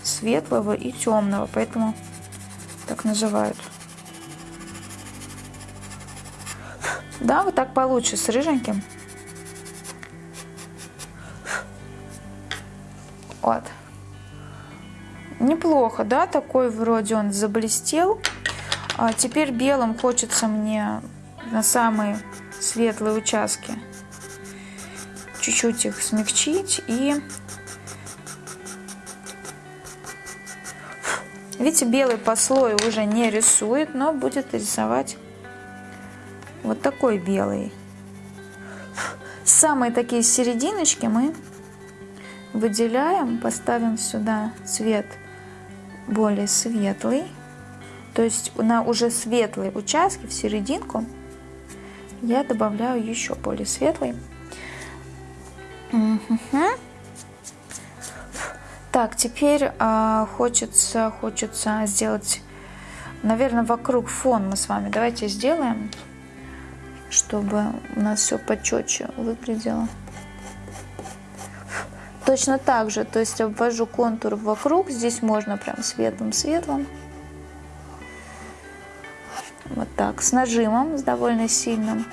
светлого и темного, поэтому так называют. Да, вот так получше с рыженьким. Вот. Неплохо, да, такой вроде он заблестел. А теперь белым хочется мне на самый светлые участки. Чуть-чуть их смягчить и... Видите, белый по слою уже не рисует, но будет рисовать вот такой белый. Самые такие серединочки мы выделяем, поставим сюда цвет более светлый. То есть на уже светлые участки в серединку я добавляю еще более светлый. Угу. Так, теперь а, хочется, хочется сделать, наверное, вокруг фон мы с вами. Давайте сделаем, чтобы у нас все почетче выглядело. Точно так же, то есть обвожу контур вокруг. Здесь можно прям светлым-светлым. Вот так, с нажимом, с довольно сильным.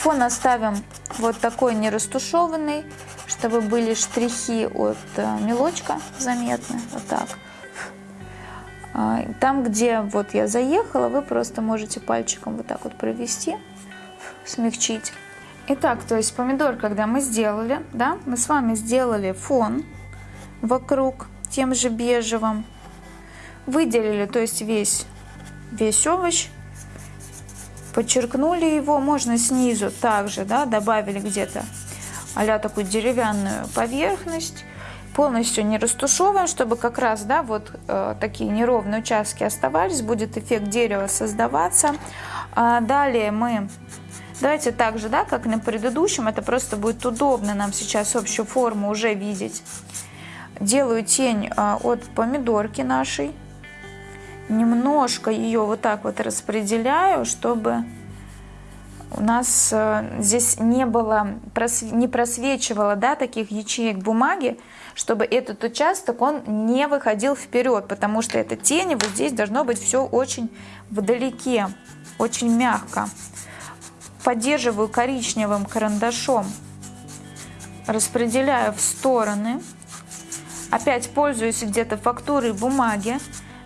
Фон оставим вот такой не растушеванный, чтобы были штрихи от э, мелочка заметны. Вот так. А, там, где вот я заехала, вы просто можете пальчиком вот так вот провести, смягчить. Итак, то есть помидор, когда мы сделали, да, мы с вами сделали фон вокруг тем же бежевым. Выделили, то есть весь, весь овощ. Подчеркнули его, можно снизу также, да, добавили где-то а такую деревянную поверхность. Полностью не растушевываем, чтобы как раз, да, вот э, такие неровные участки оставались, будет эффект дерева создаваться. А далее мы Давайте так же, да, как на предыдущем, это просто будет удобно нам сейчас общую форму уже видеть делаю тень а, от помидорки нашей. Немножко ее вот так вот распределяю, чтобы у нас э, здесь не было, не просвечивало да, таких ячеек бумаги, чтобы этот участок он не выходил вперед, потому что эта тень, вот здесь должно быть все очень вдалеке, очень мягко. Поддерживаю коричневым карандашом, распределяю в стороны опять пользуюсь где-то фактурой бумаги,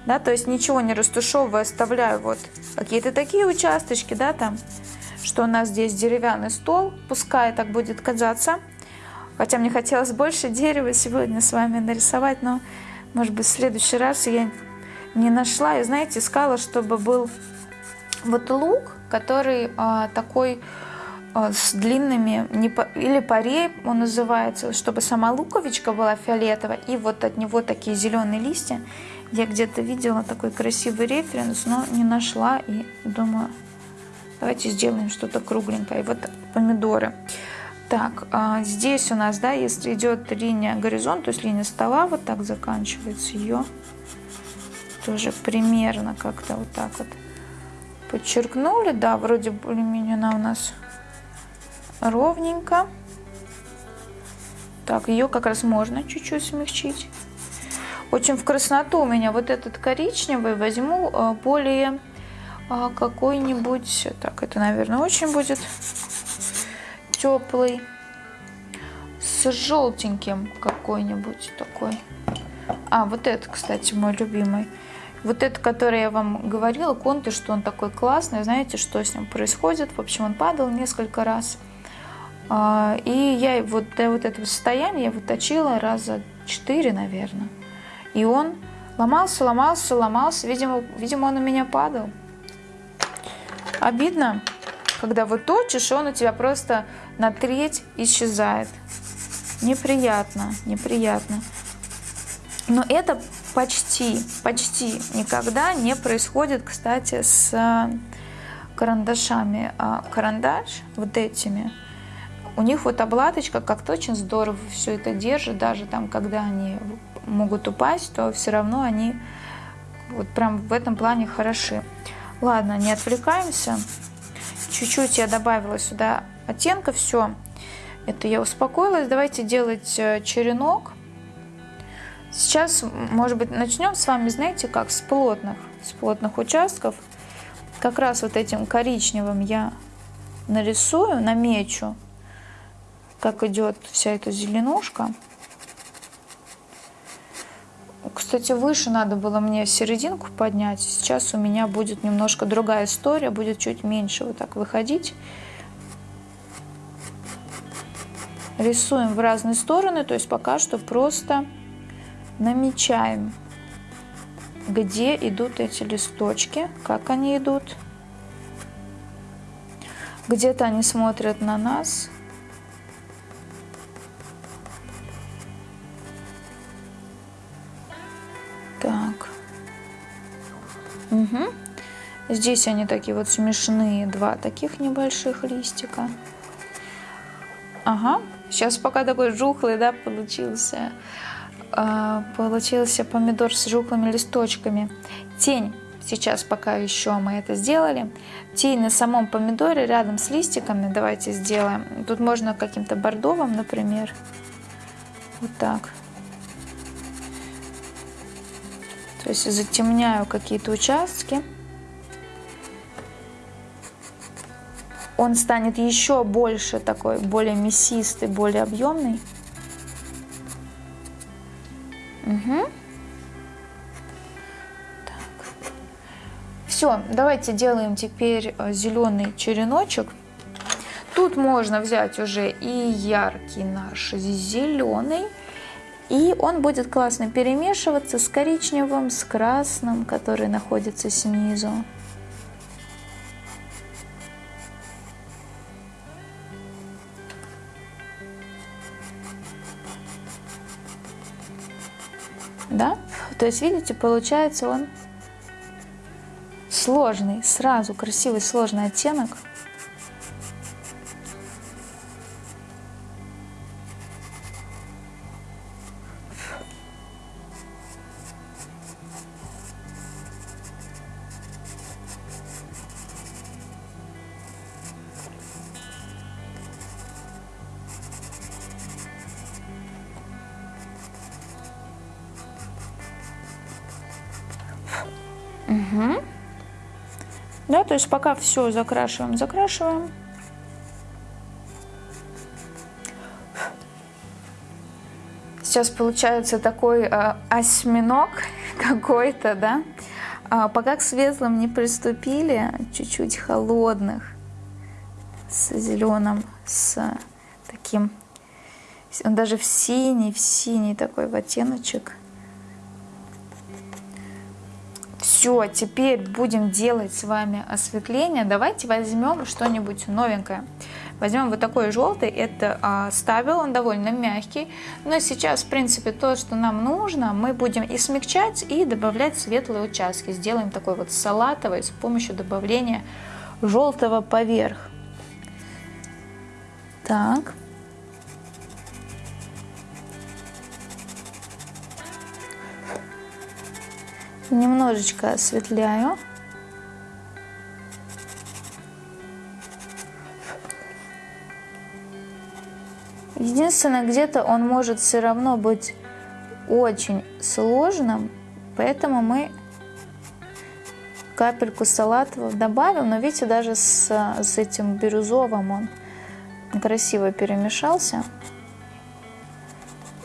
да, то есть ничего не растушевывая, оставляю вот какие-то такие участочки, да, там, что у нас здесь деревянный стол, пускай так будет казаться, хотя мне хотелось больше дерева сегодня с вами нарисовать, но, может быть, в следующий раз я не нашла, и, знаете, искала, чтобы был вот лук, который а, такой с длинными, или парей он называется, чтобы сама луковичка была фиолетовая, и вот от него такие зеленые листья. Я где-то видела такой красивый референс, но не нашла, и думаю, давайте сделаем что-то кругленькое. И вот помидоры. Так, а здесь у нас, да, если идет линия горизонт, то есть линия стола вот так заканчивается, ее тоже примерно как-то вот так вот подчеркнули. Да, вроде более-менее она у нас ровненько. Так, ее как раз можно чуть-чуть смягчить. Очень в красноту у меня вот этот коричневый возьму а, более а, какой-нибудь... Так, это, наверное, очень будет теплый с желтеньким какой-нибудь такой. А, вот этот, кстати, мой любимый. Вот это, который я вам говорила, конты, что он такой классный. Знаете, что с ним происходит? В общем, он падал несколько раз. А, и я вот до вот этого состояния я выточила раза четыре, наверное. И он ломался, ломался, ломался. Видимо, видимо, он у меня падал. Обидно когда вот точишь, он у тебя просто на треть исчезает. Неприятно, неприятно. Но это почти, почти никогда не происходит, кстати, с карандашами. А карандаш вот этими, у них вот обладочка как-то очень здорово все это держит, даже там, когда они могут упасть, то все равно они вот прям в этом плане хороши. Ладно, не отвлекаемся. Чуть-чуть я добавила сюда оттенка, все. Это я успокоилась. Давайте делать э, черенок. Сейчас, может быть, начнем с вами, знаете, как с плотных, с плотных участков. Как раз вот этим коричневым я нарисую, намечу, как идет вся эта зеленушка. Кстати, выше надо было мне серединку поднять. Сейчас у меня будет немножко другая история, будет чуть меньше вот так выходить. Рисуем в разные стороны, то есть пока что просто намечаем, где идут эти листочки, как они идут. Где-то они смотрят на нас, Угу. Здесь они такие вот смешные, два таких небольших листика. Ага, сейчас пока такой жухлый, да, получился. А, получился помидор с жухлыми листочками. Тень, сейчас пока еще мы это сделали. Тень на самом помидоре рядом с листиками давайте сделаем. Тут можно каким-то бордовым, например. Вот так. То есть затемняю какие-то участки. Он станет еще больше такой, более мясистый, более объемный. Угу. Так. Все, давайте делаем теперь э, зеленый череночек. Тут можно взять уже и яркий наш зеленый. И он будет классно перемешиваться с коричневым, с красным, который находится снизу. Да? То есть, видите, получается он сложный, сразу красивый сложный оттенок. То есть пока все закрашиваем, закрашиваем. Сейчас получается такой э, осьминог какой-то, да. А пока к светлым не приступили, чуть-чуть холодных, с зеленым, с таким, он даже в синий, в синий такой в оттеночек. Все, теперь будем делать с вами осветление. Давайте возьмем что-нибудь новенькое. Возьмем вот такой желтый, это а, он довольно мягкий. Но сейчас, в принципе, то, что нам нужно, мы будем и смягчать, и добавлять светлые участки. Сделаем такой вот салатовый с помощью добавления желтого поверх. Так, Немножечко осветляю. Единственное, где-то он может все равно быть очень сложным, поэтому мы капельку салатового добавим, но видите, даже с, с этим бирюзовым он красиво перемешался.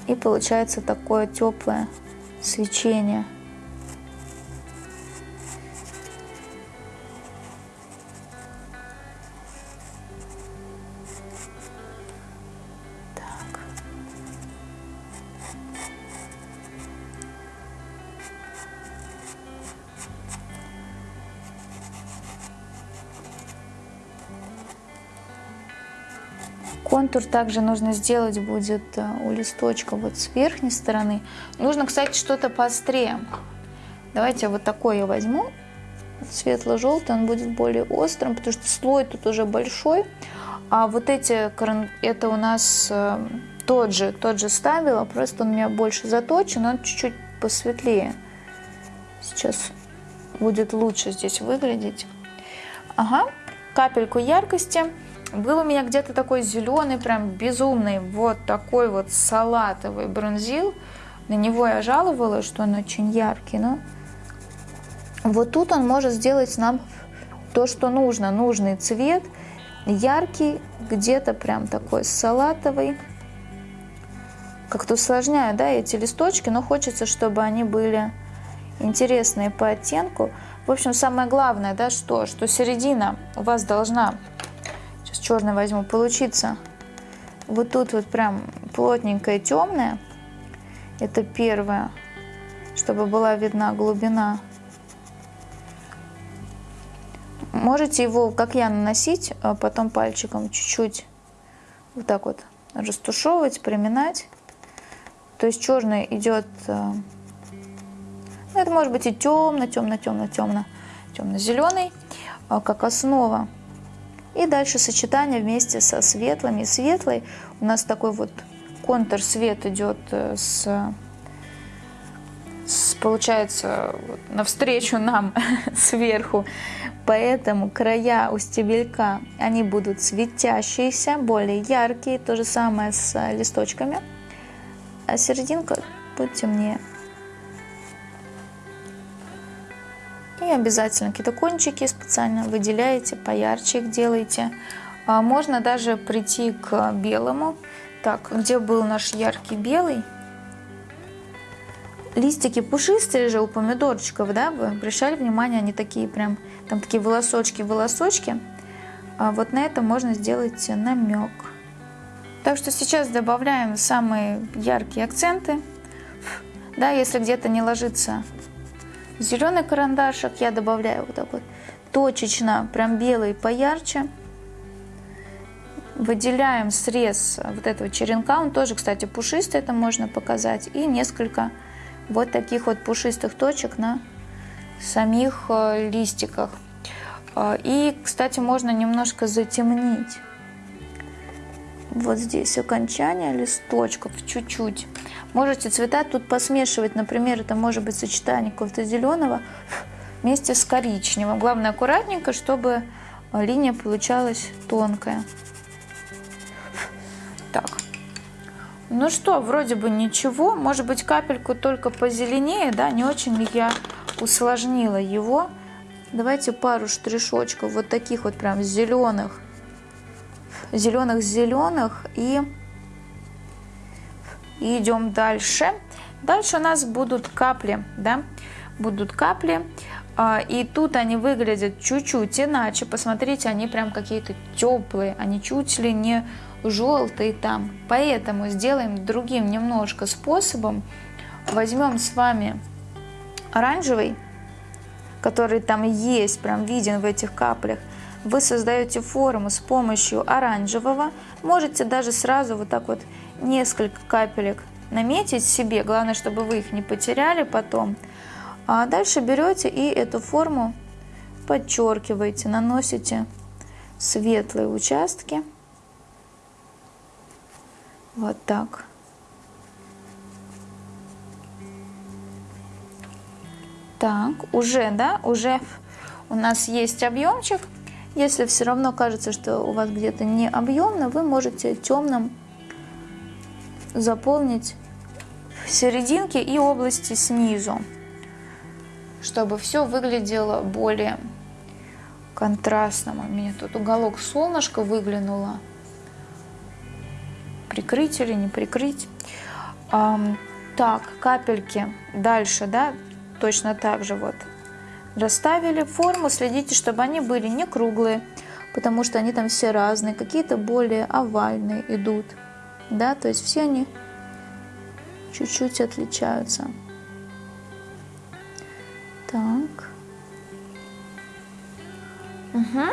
И получается такое теплое свечение. Контур также нужно сделать будет э, у листочка вот с верхней стороны. Нужно, кстати, что-то поострее. Давайте вот такой я возьму. Светло-желтый, он будет более острым, потому что слой тут уже большой. А вот эти, это у нас э, тот же, тот же ставила, просто он у меня больше заточен, он чуть-чуть посветлее. Сейчас будет лучше здесь выглядеть. Ага, капельку яркости. Был у меня где-то такой зеленый, прям безумный, вот такой вот салатовый бронзил. На него я жаловалась, что он очень яркий, но вот тут он может сделать нам то, что нужно. Нужный цвет, яркий, где-то прям такой салатовый. Как-то усложняю, да, эти листочки, но хочется, чтобы они были интересные по оттенку. В общем, самое главное, да, что, что середина у вас должна черный возьму, получится вот тут вот прям плотненькая темная. Это первое, чтобы была видна глубина. Можете его, как я, наносить, а потом пальчиком чуть-чуть вот так вот растушевывать, приминать. То есть черный идет, э, ну, это может быть и темно, темно, темно, темно, темно-зеленый, а как основа. И дальше сочетание вместе со светлыми. Светлый у нас такой вот контур свет идет э, с, с получается навстречу нам сверху. Поэтому края у стебелька, они будут светящиеся, более яркие. То же самое с листочками. А серединка будет темнее. И обязательно какие-то кончики специально выделяете, поярче их делаете. А можно даже прийти к белому. Так, где был наш яркий белый? Листики пушистые же у помидорчиков, да, вы обращали внимание, они такие прям, там такие волосочки-волосочки. А вот на это можно сделать намек. Так что сейчас добавляем самые яркие акценты. Да, если где-то не ложится Зеленый карандашик я добавляю вот так вот точечно, прям белый поярче. Выделяем срез вот этого черенка, он тоже, кстати, пушистый, это можно показать. И несколько вот таких вот пушистых точек на самих э, листиках. Э, и, кстати, можно немножко затемнить вот здесь окончание листочков чуть-чуть. Можете цвета тут посмешивать, например, это может быть сочетание какого-то зеленого вместе с коричневым. Главное аккуратненько, чтобы линия получалась тонкая. Так. Ну что, вроде бы ничего. Может быть капельку только позеленее, да, не очень ли я усложнила его. Давайте пару штришочков вот таких вот прям зеленых зеленых-зеленых и, и идем дальше. Дальше у нас будут капли, да, будут капли. А, и тут они выглядят чуть-чуть иначе. Посмотрите, они прям какие-то теплые, они чуть ли не желтые там. Поэтому сделаем другим немножко способом. Возьмем с вами оранжевый, который там есть, прям виден в этих каплях вы создаете форму с помощью оранжевого. Можете даже сразу вот так вот несколько капелек наметить себе. Главное, чтобы вы их не потеряли потом. А дальше берете и эту форму подчеркиваете, наносите светлые участки. Вот так. Так, уже, да, уже у нас есть объемчик. Если все равно кажется, что у вас где-то не объемно, вы можете темным заполнить в серединке и области снизу, чтобы все выглядело более контрастным. У меня тут уголок солнышка выглянуло. Прикрыть или не прикрыть. Так, капельки дальше, да, точно так же вот расставили форму, следите, чтобы они были не круглые, потому что они там все разные, какие-то более овальные идут, да, то есть все они чуть-чуть отличаются. Так. Угу.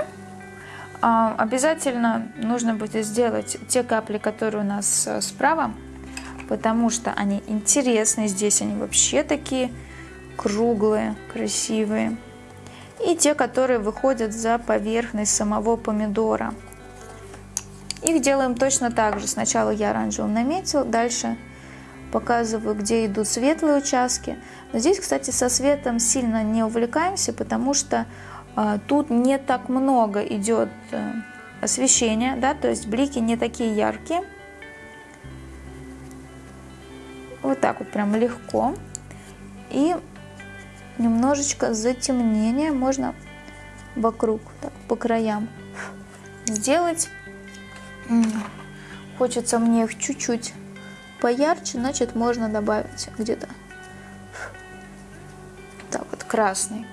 А, обязательно нужно будет сделать те капли, которые у нас э, справа, потому что они интересные. Здесь они вообще такие круглые, красивые. И те, которые выходят за поверхность самого помидора. Их делаем точно так же. Сначала я оранжевым наметил, дальше показываю, где идут светлые участки. Но здесь, кстати, со светом сильно не увлекаемся, потому что э, тут не так много идет э, освещения, да, то есть блики не такие яркие. Вот так вот прям легко. И немножечко затемнения можно вокруг, так, по краям сделать. Хочется мне их чуть-чуть поярче, значит можно добавить где-то так вот красный.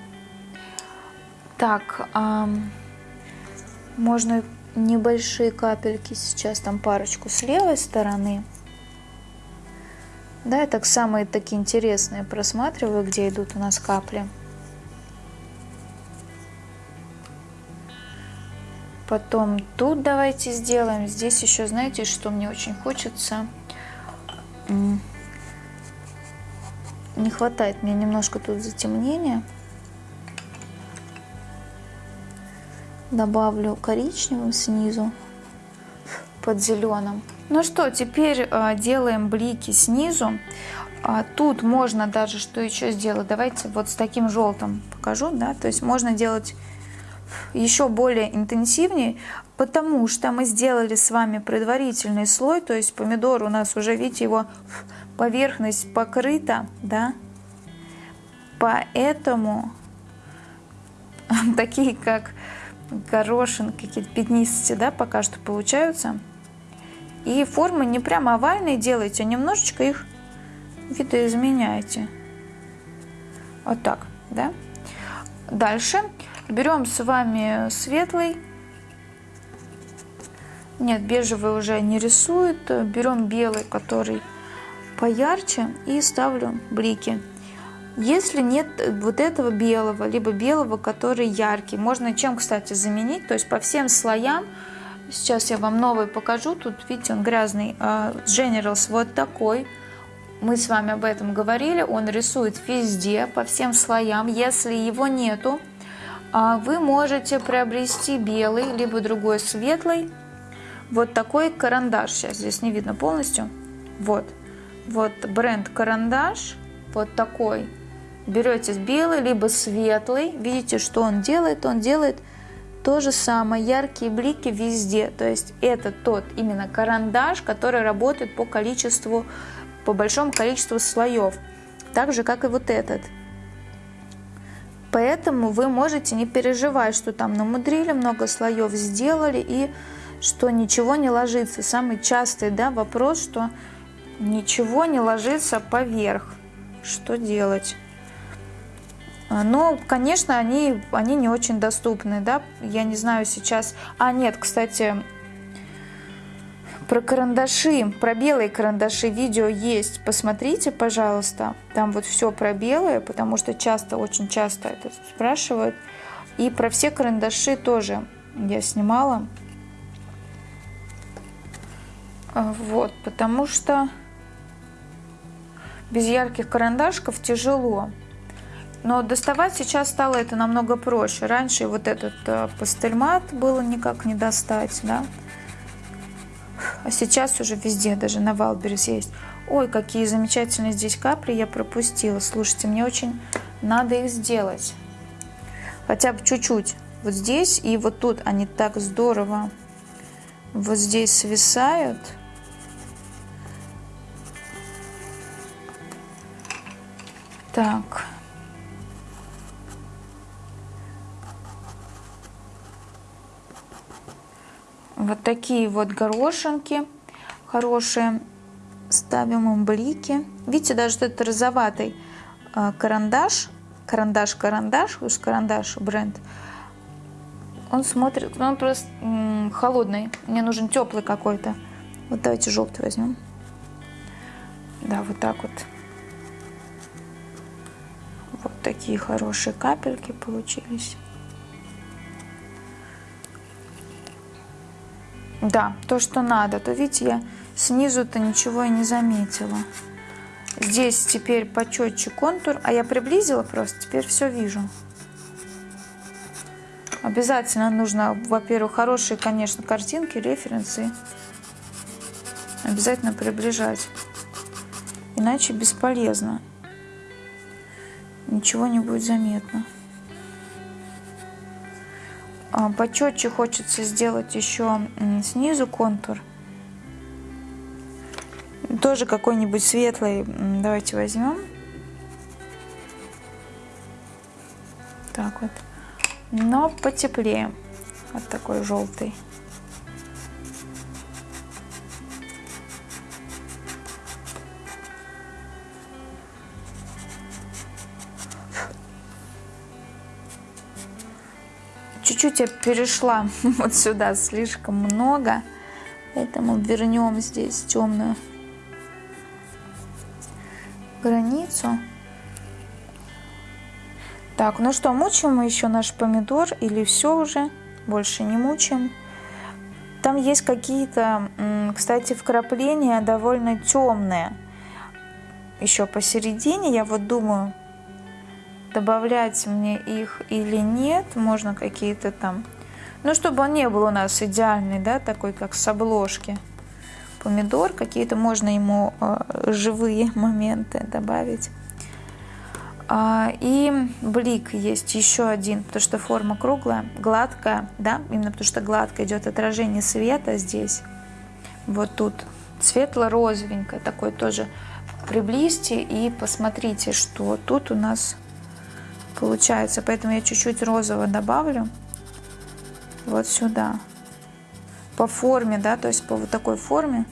Так, эм, можно небольшие капельки сейчас, там парочку с левой стороны. Да, я так самые такие интересные просматриваю, где идут у нас капли. Потом тут давайте сделаем. Здесь еще, знаете, что мне очень хочется? Не хватает мне немножко тут затемнения. Добавлю коричневым снизу под зеленым. Ну что, теперь э, делаем блики снизу. А тут можно даже, что еще сделать, давайте вот с таким желтым покажу, да, то есть можно делать еще более интенсивнее, потому что мы сделали с вами предварительный слой, то есть помидор у нас уже, видите, его поверхность покрыта, да, поэтому такие как горошин, какие-то пятнистости, да, пока что получаются. И формы не прямо овальные делайте, а немножечко их видоизменяйте. Вот так, да? Дальше берем с вами светлый. Нет, бежевый уже не рисует. Берем белый, который поярче, и ставлю блики. Если нет вот этого белого, либо белого, который яркий, можно чем, кстати, заменить, то есть по всем слоям Сейчас я вам новый покажу. Тут, видите, он грязный. А, Generals вот такой. Мы с вами об этом говорили. Он рисует везде, по всем слоям. Если его нету, а, вы можете приобрести белый, либо другой светлый. Вот такой карандаш. Сейчас здесь не видно полностью. Вот. Вот бренд карандаш. Вот такой. Берете белый, либо светлый. Видите, что он делает? Он делает то же самое, яркие блики везде. То есть это тот именно карандаш, который работает по количеству, по большому количеству слоев. Так же, как и вот этот. Поэтому вы можете не переживать, что там намудрили, много слоев сделали и что ничего не ложится. Самый частый да, вопрос, что ничего не ложится поверх. Что делать? А, но, конечно, они, они не очень доступны, да, я не знаю сейчас... А, нет, кстати, про карандаши, про белые карандаши видео есть, посмотрите, пожалуйста, там вот все про белые, потому что часто, очень часто это спрашивают. И про все карандаши тоже я снимала. А, вот, потому что без ярких карандашков тяжело. Но доставать сейчас стало это намного проще. Раньше вот этот э, Pastelmat было никак не достать, да. А сейчас уже везде, даже на Wildberries есть. Ой, какие замечательные здесь капли я пропустила. Слушайте, мне очень надо их сделать. Хотя бы чуть-чуть. Вот здесь и вот тут они так здорово вот здесь свисают. Так. Вот такие вот горошинки хорошие. Ставим им блики. Видите, даже этот розоватый а, карандаш, карандаш-карандаш, уж карандаш бренд, он смотрит, он просто холодный. Мне нужен теплый какой-то. Вот давайте желтый возьмем. Да, вот так вот. Вот такие хорошие капельки получились. Да, то, что надо. То видите, я снизу-то ничего и не заметила. Здесь теперь почетче контур, а я приблизила просто, теперь все вижу. Обязательно нужно, во-первых, хорошие, конечно, картинки, референсы. Обязательно приближать. Иначе бесполезно. Ничего не будет заметно. А, почетче хочется сделать еще снизу контур. Тоже какой-нибудь светлый. Давайте возьмем. Так вот. Но потеплее. Вот такой желтый. Чуть-чуть я перешла вот сюда слишком много, поэтому вернем здесь темную границу. Так, ну что, мучим мы еще наш помидор или все уже? Больше не мучим. Там есть какие-то, кстати, вкрапления довольно темные. Еще посередине, я вот думаю, добавлять мне их или нет. Можно какие-то там, ну, чтобы он не был у нас идеальный, да, такой, как с обложки. Помидор, какие-то можно ему э, живые моменты добавить. А, и блик есть еще один, потому что форма круглая, гладкая, да, именно потому что гладко идет отражение света здесь. Вот тут светло-розовенькое, такой тоже приблизьте и посмотрите, что тут у нас получается. Поэтому я чуть-чуть розового добавлю вот сюда. По форме, да, то есть по вот такой форме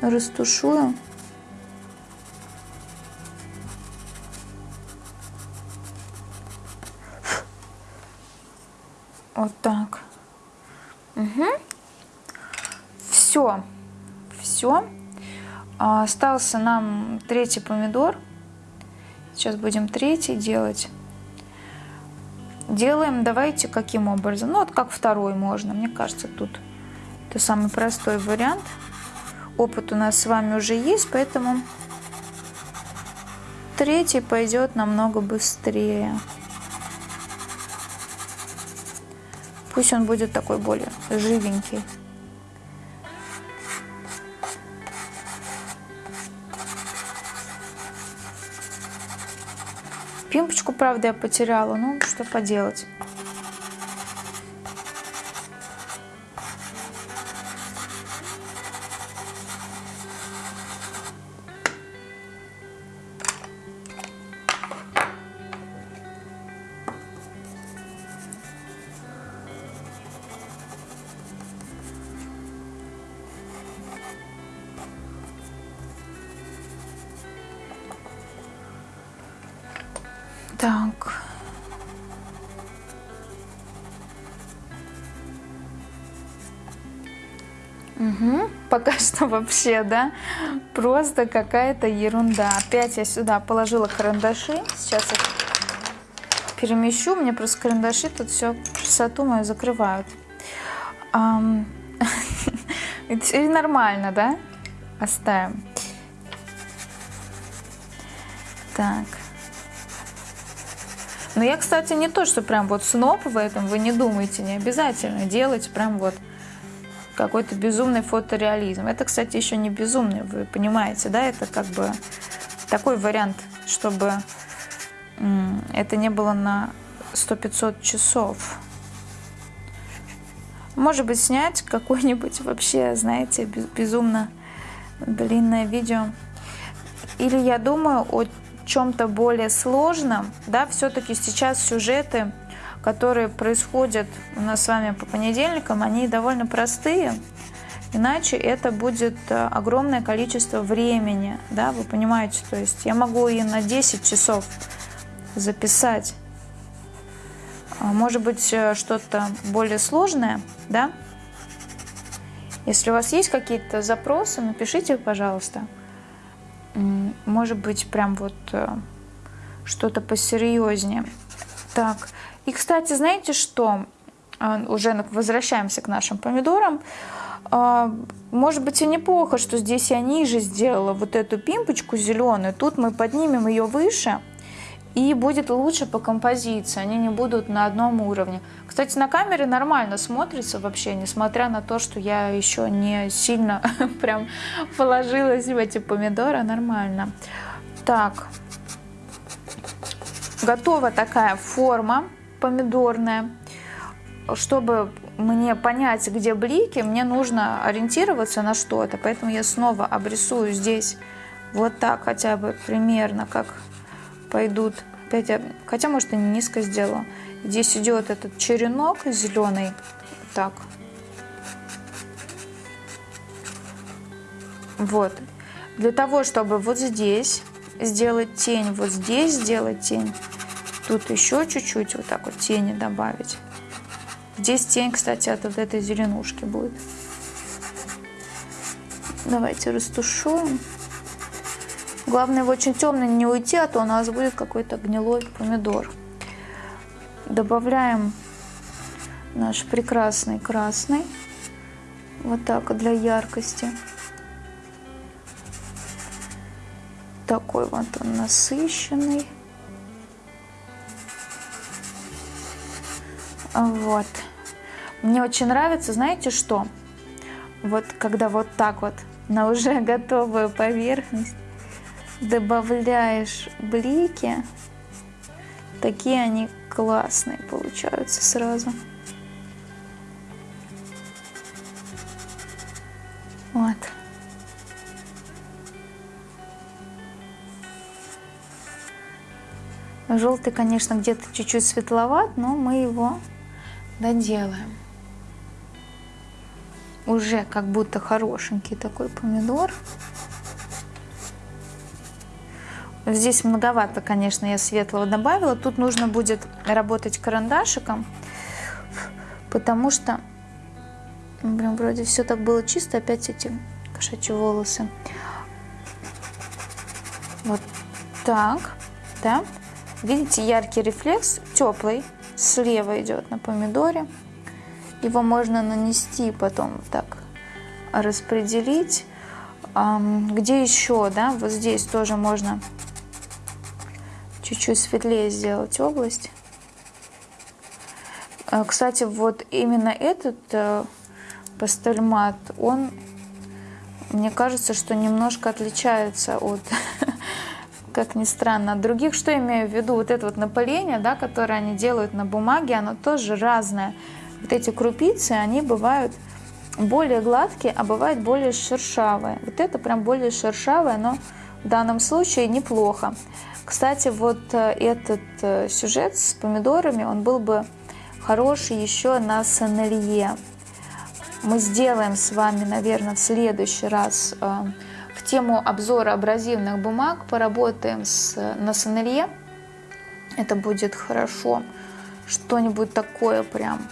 растушую. Вот так. Угу. Все. Все. А, остался нам третий помидор. Сейчас будем третий делать. Делаем, давайте, каким образом? Ну, вот как второй можно. Мне кажется, тут это самый простой вариант. Опыт у нас с вами уже есть, поэтому третий пойдет намного быстрее. Пусть он будет такой более живенький. Пимпочку, правда, я потеряла, ну что поделать. Что вообще, да, просто какая-то ерунда. Опять я сюда положила карандаши. Сейчас их перемещу. Мне просто карандаши тут все красоту мою закрывают. И нормально, да? Оставим. Так. Но я, кстати, не то, что прям вот сноп в этом, вы не думайте, не обязательно делать прям вот какой-то безумный фотореализм. Это, кстати, еще не безумный, вы понимаете, да, это как бы такой вариант чтобы это не было на 100-500 часов. Может быть, снять какое-нибудь вообще, знаете, безумно длинное видео. Или я думаю о чем-то более сложном. Да, все-таки сейчас сюжеты, которые происходят у нас с вами по понедельникам, они довольно простые. Иначе это будет э, огромное количество времени, да, вы понимаете, то есть я могу и на 10 часов записать. А, может быть, э, что-то более сложное, да? Если у вас есть какие-то запросы, напишите, пожалуйста. Может быть, прям вот э, что-то посерьезнее. Так, и, кстати, знаете что? А, уже возвращаемся к нашим помидорам. А, может быть и неплохо, что здесь я ниже сделала вот эту пимпочку зеленую. Тут мы поднимем ее выше и будет лучше по композиции, они не будут на одном уровне. Кстати, на камере нормально смотрится вообще, несмотря на то, что я еще не сильно прям положилась в эти помидоры, нормально. Так, готова такая форма помидорная. Чтобы мне понять, где блики, мне нужно ориентироваться на что-то. Поэтому я снова обрисую здесь вот так хотя бы примерно, как пойдут. Опять, хотя, может, и низко сделала. Здесь идет этот черенок зеленый. Так. Вот. Для того, чтобы вот здесь сделать тень, вот здесь сделать тень, тут еще чуть-чуть вот так вот тени добавить. Здесь тень, кстати, от вот этой зеленушки будет. Давайте растушуем. Главное его очень темно не уйти, а то у нас будет какой-то гнилой помидор. Добавляем наш прекрасный красный. Вот так для яркости. Такой вот он насыщенный. Вот. Мне очень нравится, знаете что? Вот когда вот так вот на уже готовую поверхность добавляешь блики, такие они классные получаются сразу. Вот. Желтый, конечно, где-то чуть-чуть светловат, но мы его доделаем. Уже как будто хорошенький такой помидор. Здесь многовато, конечно, я светлого добавила. Тут нужно будет работать карандашиком, потому что, блин, вроде все так было чисто, опять эти кошачьи волосы. Вот так, да. Видите, яркий рефлекс, теплый, слева идет на помидоре. Его можно нанести потом так, распределить. Где еще, да, вот здесь тоже можно чуть-чуть светлее сделать область. Э, кстати, вот именно этот э, пастельмат, он, мне кажется, что немножко отличается от, как ни странно, от других. Что имею в виду? Вот это вот напыление, да, которое они делают на бумаге, оно тоже разное. Вот эти крупицы, они бывают более гладкие, а бывают более шершавые. Вот это прям более шершавое, но в данном случае неплохо. Кстати, вот э, этот э, сюжет с помидорами, он был бы хороший еще на сонелье. Мы сделаем с вами, наверное, в следующий раз э, тему обзора абразивных бумаг, поработаем с, на сонелье. Это будет хорошо. Что-нибудь такое прям,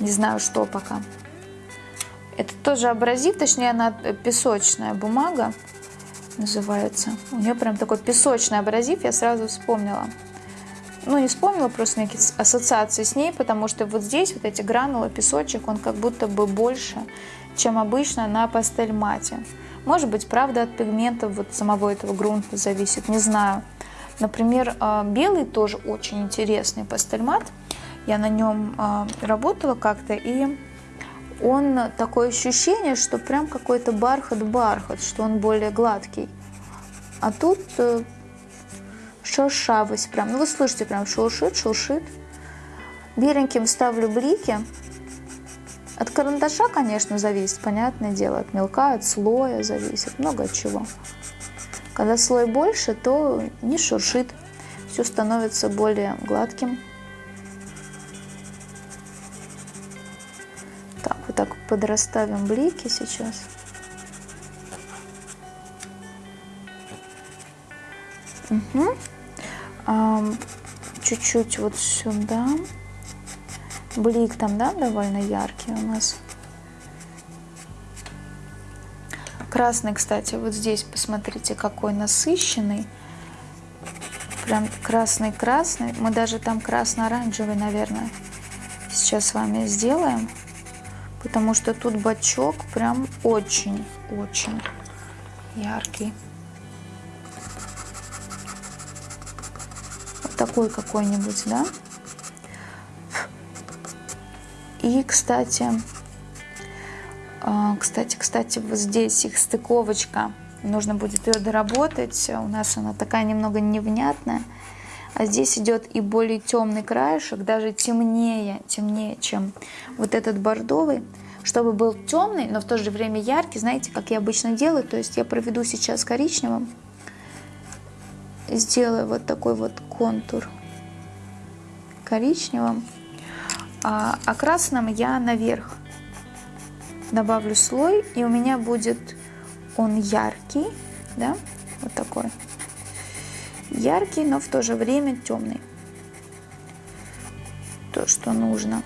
не знаю что пока. Это тоже абразив, точнее она песочная бумага называется. У нее прям такой песочный абразив, я сразу вспомнила. Ну, не вспомнила, просто некие ассоциации с ней, потому что вот здесь вот эти гранулы, песочек, он как будто бы больше, чем обычно на пастель-мате. Может быть, правда, от пигментов вот самого этого грунта зависит, не знаю. Например, а, белый тоже очень интересный пастельмат. Я на нем а, работала как-то, и он такое ощущение, что прям какой-то бархат-бархат, что он более гладкий. А тут э, шершавость прям. Ну, вы слышите, прям шуршит, шуршит. Беленьким ставлю блики. От карандаша, конечно, зависит, понятное дело, от мелка, от слоя зависит, много от чего. Когда слой больше, то не шуршит, все становится более гладким. Так, вот так подрасставим блики сейчас. Угу. Чуть-чуть вот сюда. Блик там, да, довольно яркий у нас. Красный, кстати, вот здесь, посмотрите, какой насыщенный. Прям красный-красный. Мы даже там красно-оранжевый, наверное, сейчас с вами сделаем. Потому что тут бачок прям очень-очень яркий. Вот такой какой-нибудь, да? И, кстати, а, кстати, кстати, вот здесь их стыковочка. Нужно будет ее доработать. У нас она такая немного невнятная. А здесь идет и более темный краешек, даже темнее, темнее, чем вот этот бордовый. Чтобы был темный, но в то же время яркий, знаете, как я обычно делаю. То есть я проведу сейчас коричневым. Сделаю вот такой вот контур коричневым. А, а красным я наверх добавлю слой, и у меня будет он яркий, да, вот такой. Яркий, но в то же время темный. То, что нужно.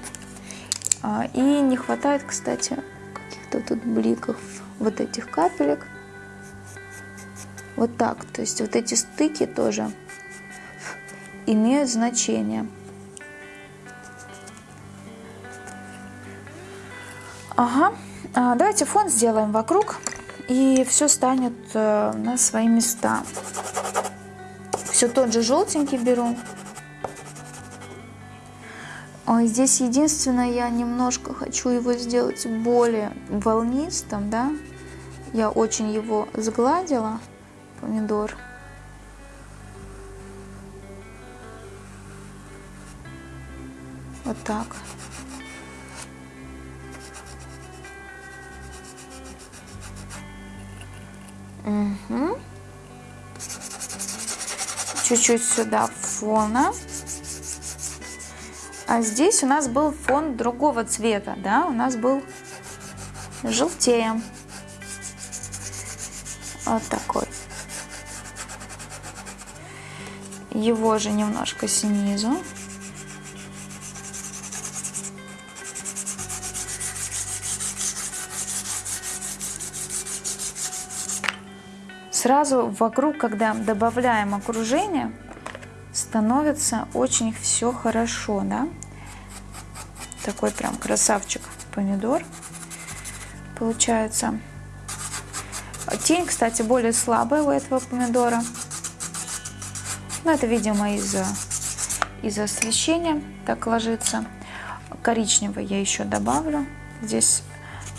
А, и не хватает, кстати, каких-то тут бликов вот этих капелек. Вот так. То есть вот эти стыки тоже имеют значение. Ага, а, давайте фон сделаем вокруг, и все станет э, на свои места. Все тот же желтенький беру. Здесь единственное, я немножко хочу его сделать более волнистым, да. Я очень его сгладила, помидор. Вот так. Угу. Чуть-чуть сюда фона. А здесь у нас был фон другого цвета, да, у нас был желтее. Вот такой. Его же немножко снизу. Сразу вокруг, когда добавляем окружение, становится очень все хорошо, да? Такой прям красавчик помидор получается. Тень, кстати, более слабая у этого помидора. Но это, видимо, из-за из освещения так ложится. Коричневый я еще добавлю. Здесь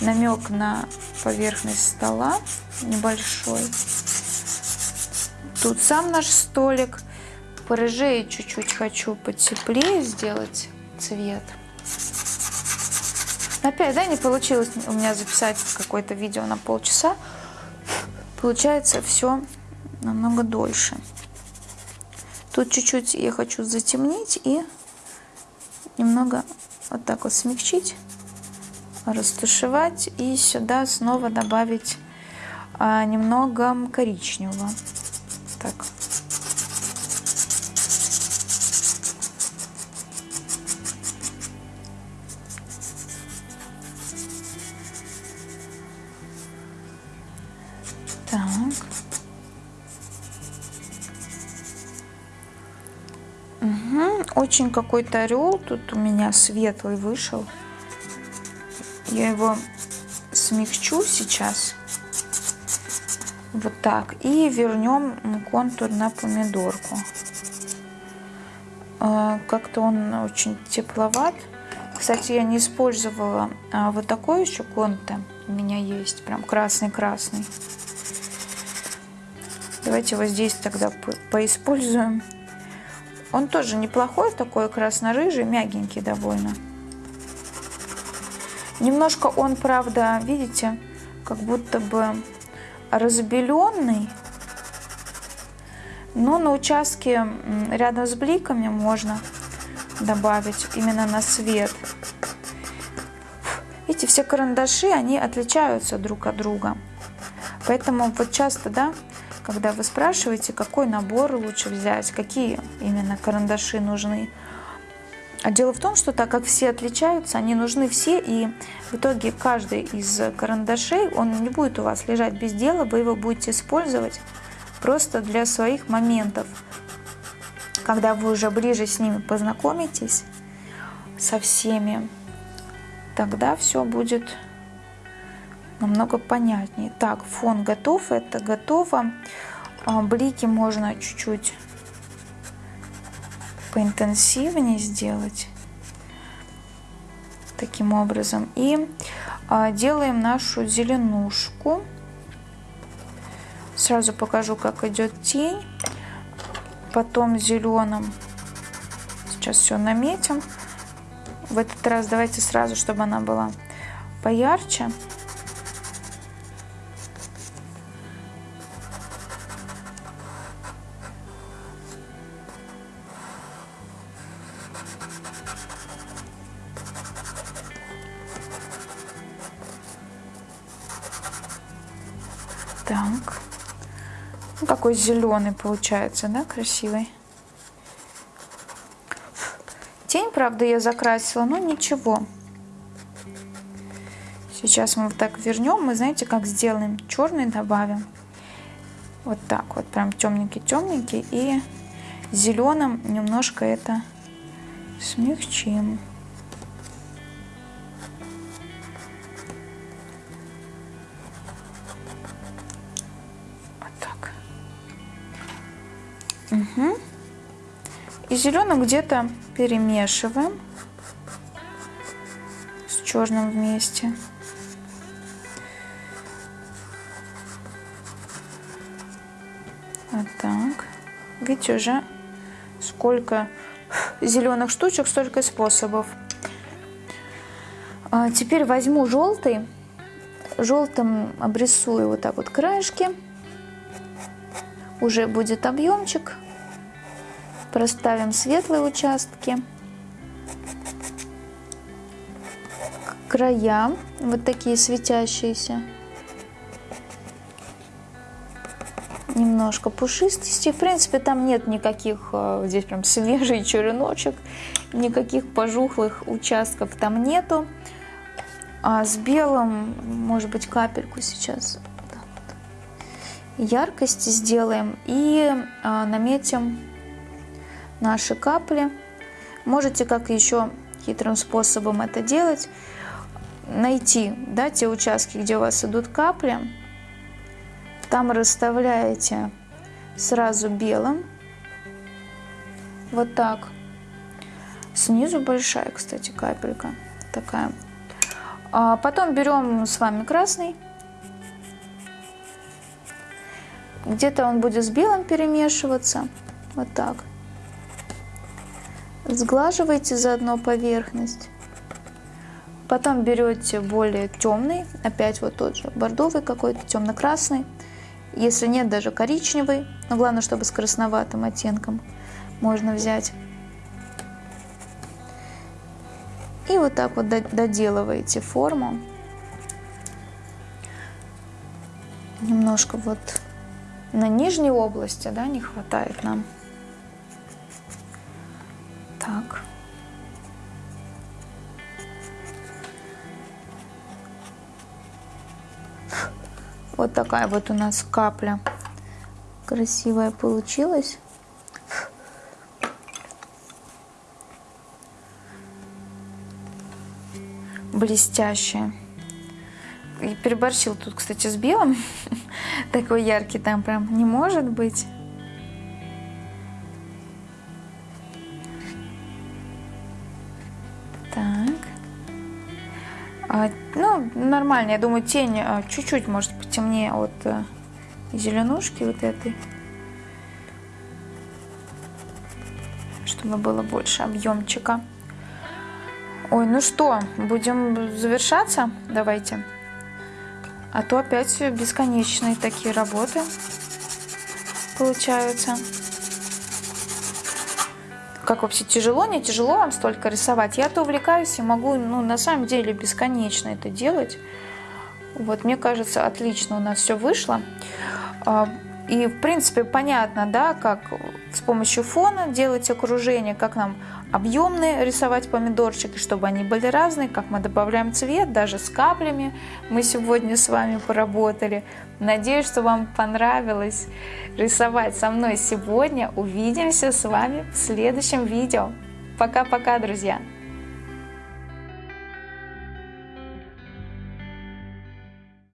намек на поверхность стола небольшой. Тут сам наш столик. Порыжее чуть-чуть хочу потеплее сделать цвет. Опять, да, не получилось у меня записать какое-то видео на полчаса. Получается все намного дольше. Тут чуть-чуть я хочу затемнить и немного вот так вот смягчить, растушевать и сюда снова добавить а, немного коричневого так. Так. Угу. Очень какой-то орел тут у меня светлый вышел. Я его смягчу сейчас. Вот так. И вернем контур на помидорку. А, как-то он очень тепловат. Кстати, я не использовала а вот такой еще конте. У меня есть прям красный-красный. Давайте его здесь тогда поиспользуем. Он тоже неплохой, такой красно-рыжий, мягенький довольно. Немножко он, правда, видите, как будто бы разбеленный. Но на участке рядом с бликами можно добавить именно на свет. Видите, все карандаши, они отличаются друг от друга. Поэтому вот часто, да, когда вы спрашиваете, какой набор лучше взять, какие именно карандаши нужны. А дело в том, что так как все отличаются, они нужны все, и в итоге каждый из карандашей, он не будет у вас лежать без дела, вы его будете использовать просто для своих моментов. Когда вы уже ближе с ними познакомитесь, со всеми, тогда все будет намного понятнее. Так, фон готов, это готово. А, блики можно чуть-чуть поинтенсивнее сделать таким образом. И а, делаем нашу зеленушку. Сразу покажу, как идет тень. Потом зеленым. Сейчас все наметим. В этот раз давайте сразу, чтобы она была поярче. Какой зеленый получается, да, красивый. Тень, правда, я закрасила, но ничего. Сейчас мы вот так вернем. Мы, знаете, как сделаем? Черный добавим. Вот так вот, прям темненький-темненький. И зеленым немножко это смягчим. И зеленым где-то перемешиваем с черным вместе. Вот так. Видите, уже сколько зеленых штучек, столько способов. А теперь возьму желтый, желтым обрисую вот так вот краешки. Уже будет объемчик Проставим светлые участки. Края вот такие светящиеся. Немножко пушистости. В принципе, там нет никаких, э, здесь прям свежий череночек, никаких пожухлых участков там нету. А с белым, может быть, капельку сейчас яркости сделаем и а, наметим наши капли. Можете как еще хитрым способом это делать, найти да, те участки, где у вас идут капли, там расставляете сразу белым, вот так. Снизу большая, кстати, капелька такая. А потом берем с вами красный. Где-то он будет с белым перемешиваться. Вот так. Сглаживайте заодно поверхность. Потом берете более темный, опять вот тот же бордовый какой-то, темно-красный. Если нет, даже коричневый, но главное, чтобы с красноватым оттенком можно взять. И вот так вот доделываете форму. Немножко вот на нижней области да, не хватает нам. Так. Вот такая вот у нас капля красивая получилась. Блестящая. И переборщил тут, кстати, с белым. Такой яркий там прям не может быть. А, ну, нормально, я думаю, тень а, чуть-чуть может потемнее от э, зеленушки вот этой. Чтобы было больше объемчика. Ой, ну что, будем завершаться? Давайте. А то опять бесконечные такие работы получаются. Как вообще тяжело, не тяжело вам столько рисовать? Я-то увлекаюсь и могу, ну, на самом деле, бесконечно это делать. Вот, мне кажется, отлично у нас все вышло. А, и, в принципе, понятно, да, как с помощью фона делать окружение, как нам объемные рисовать помидорчики, чтобы они были разные, как мы добавляем цвет, даже с каплями мы сегодня с вами поработали. Надеюсь, что вам понравилось рисовать со мной сегодня. Увидимся с вами в следующем видео. Пока-пока, друзья!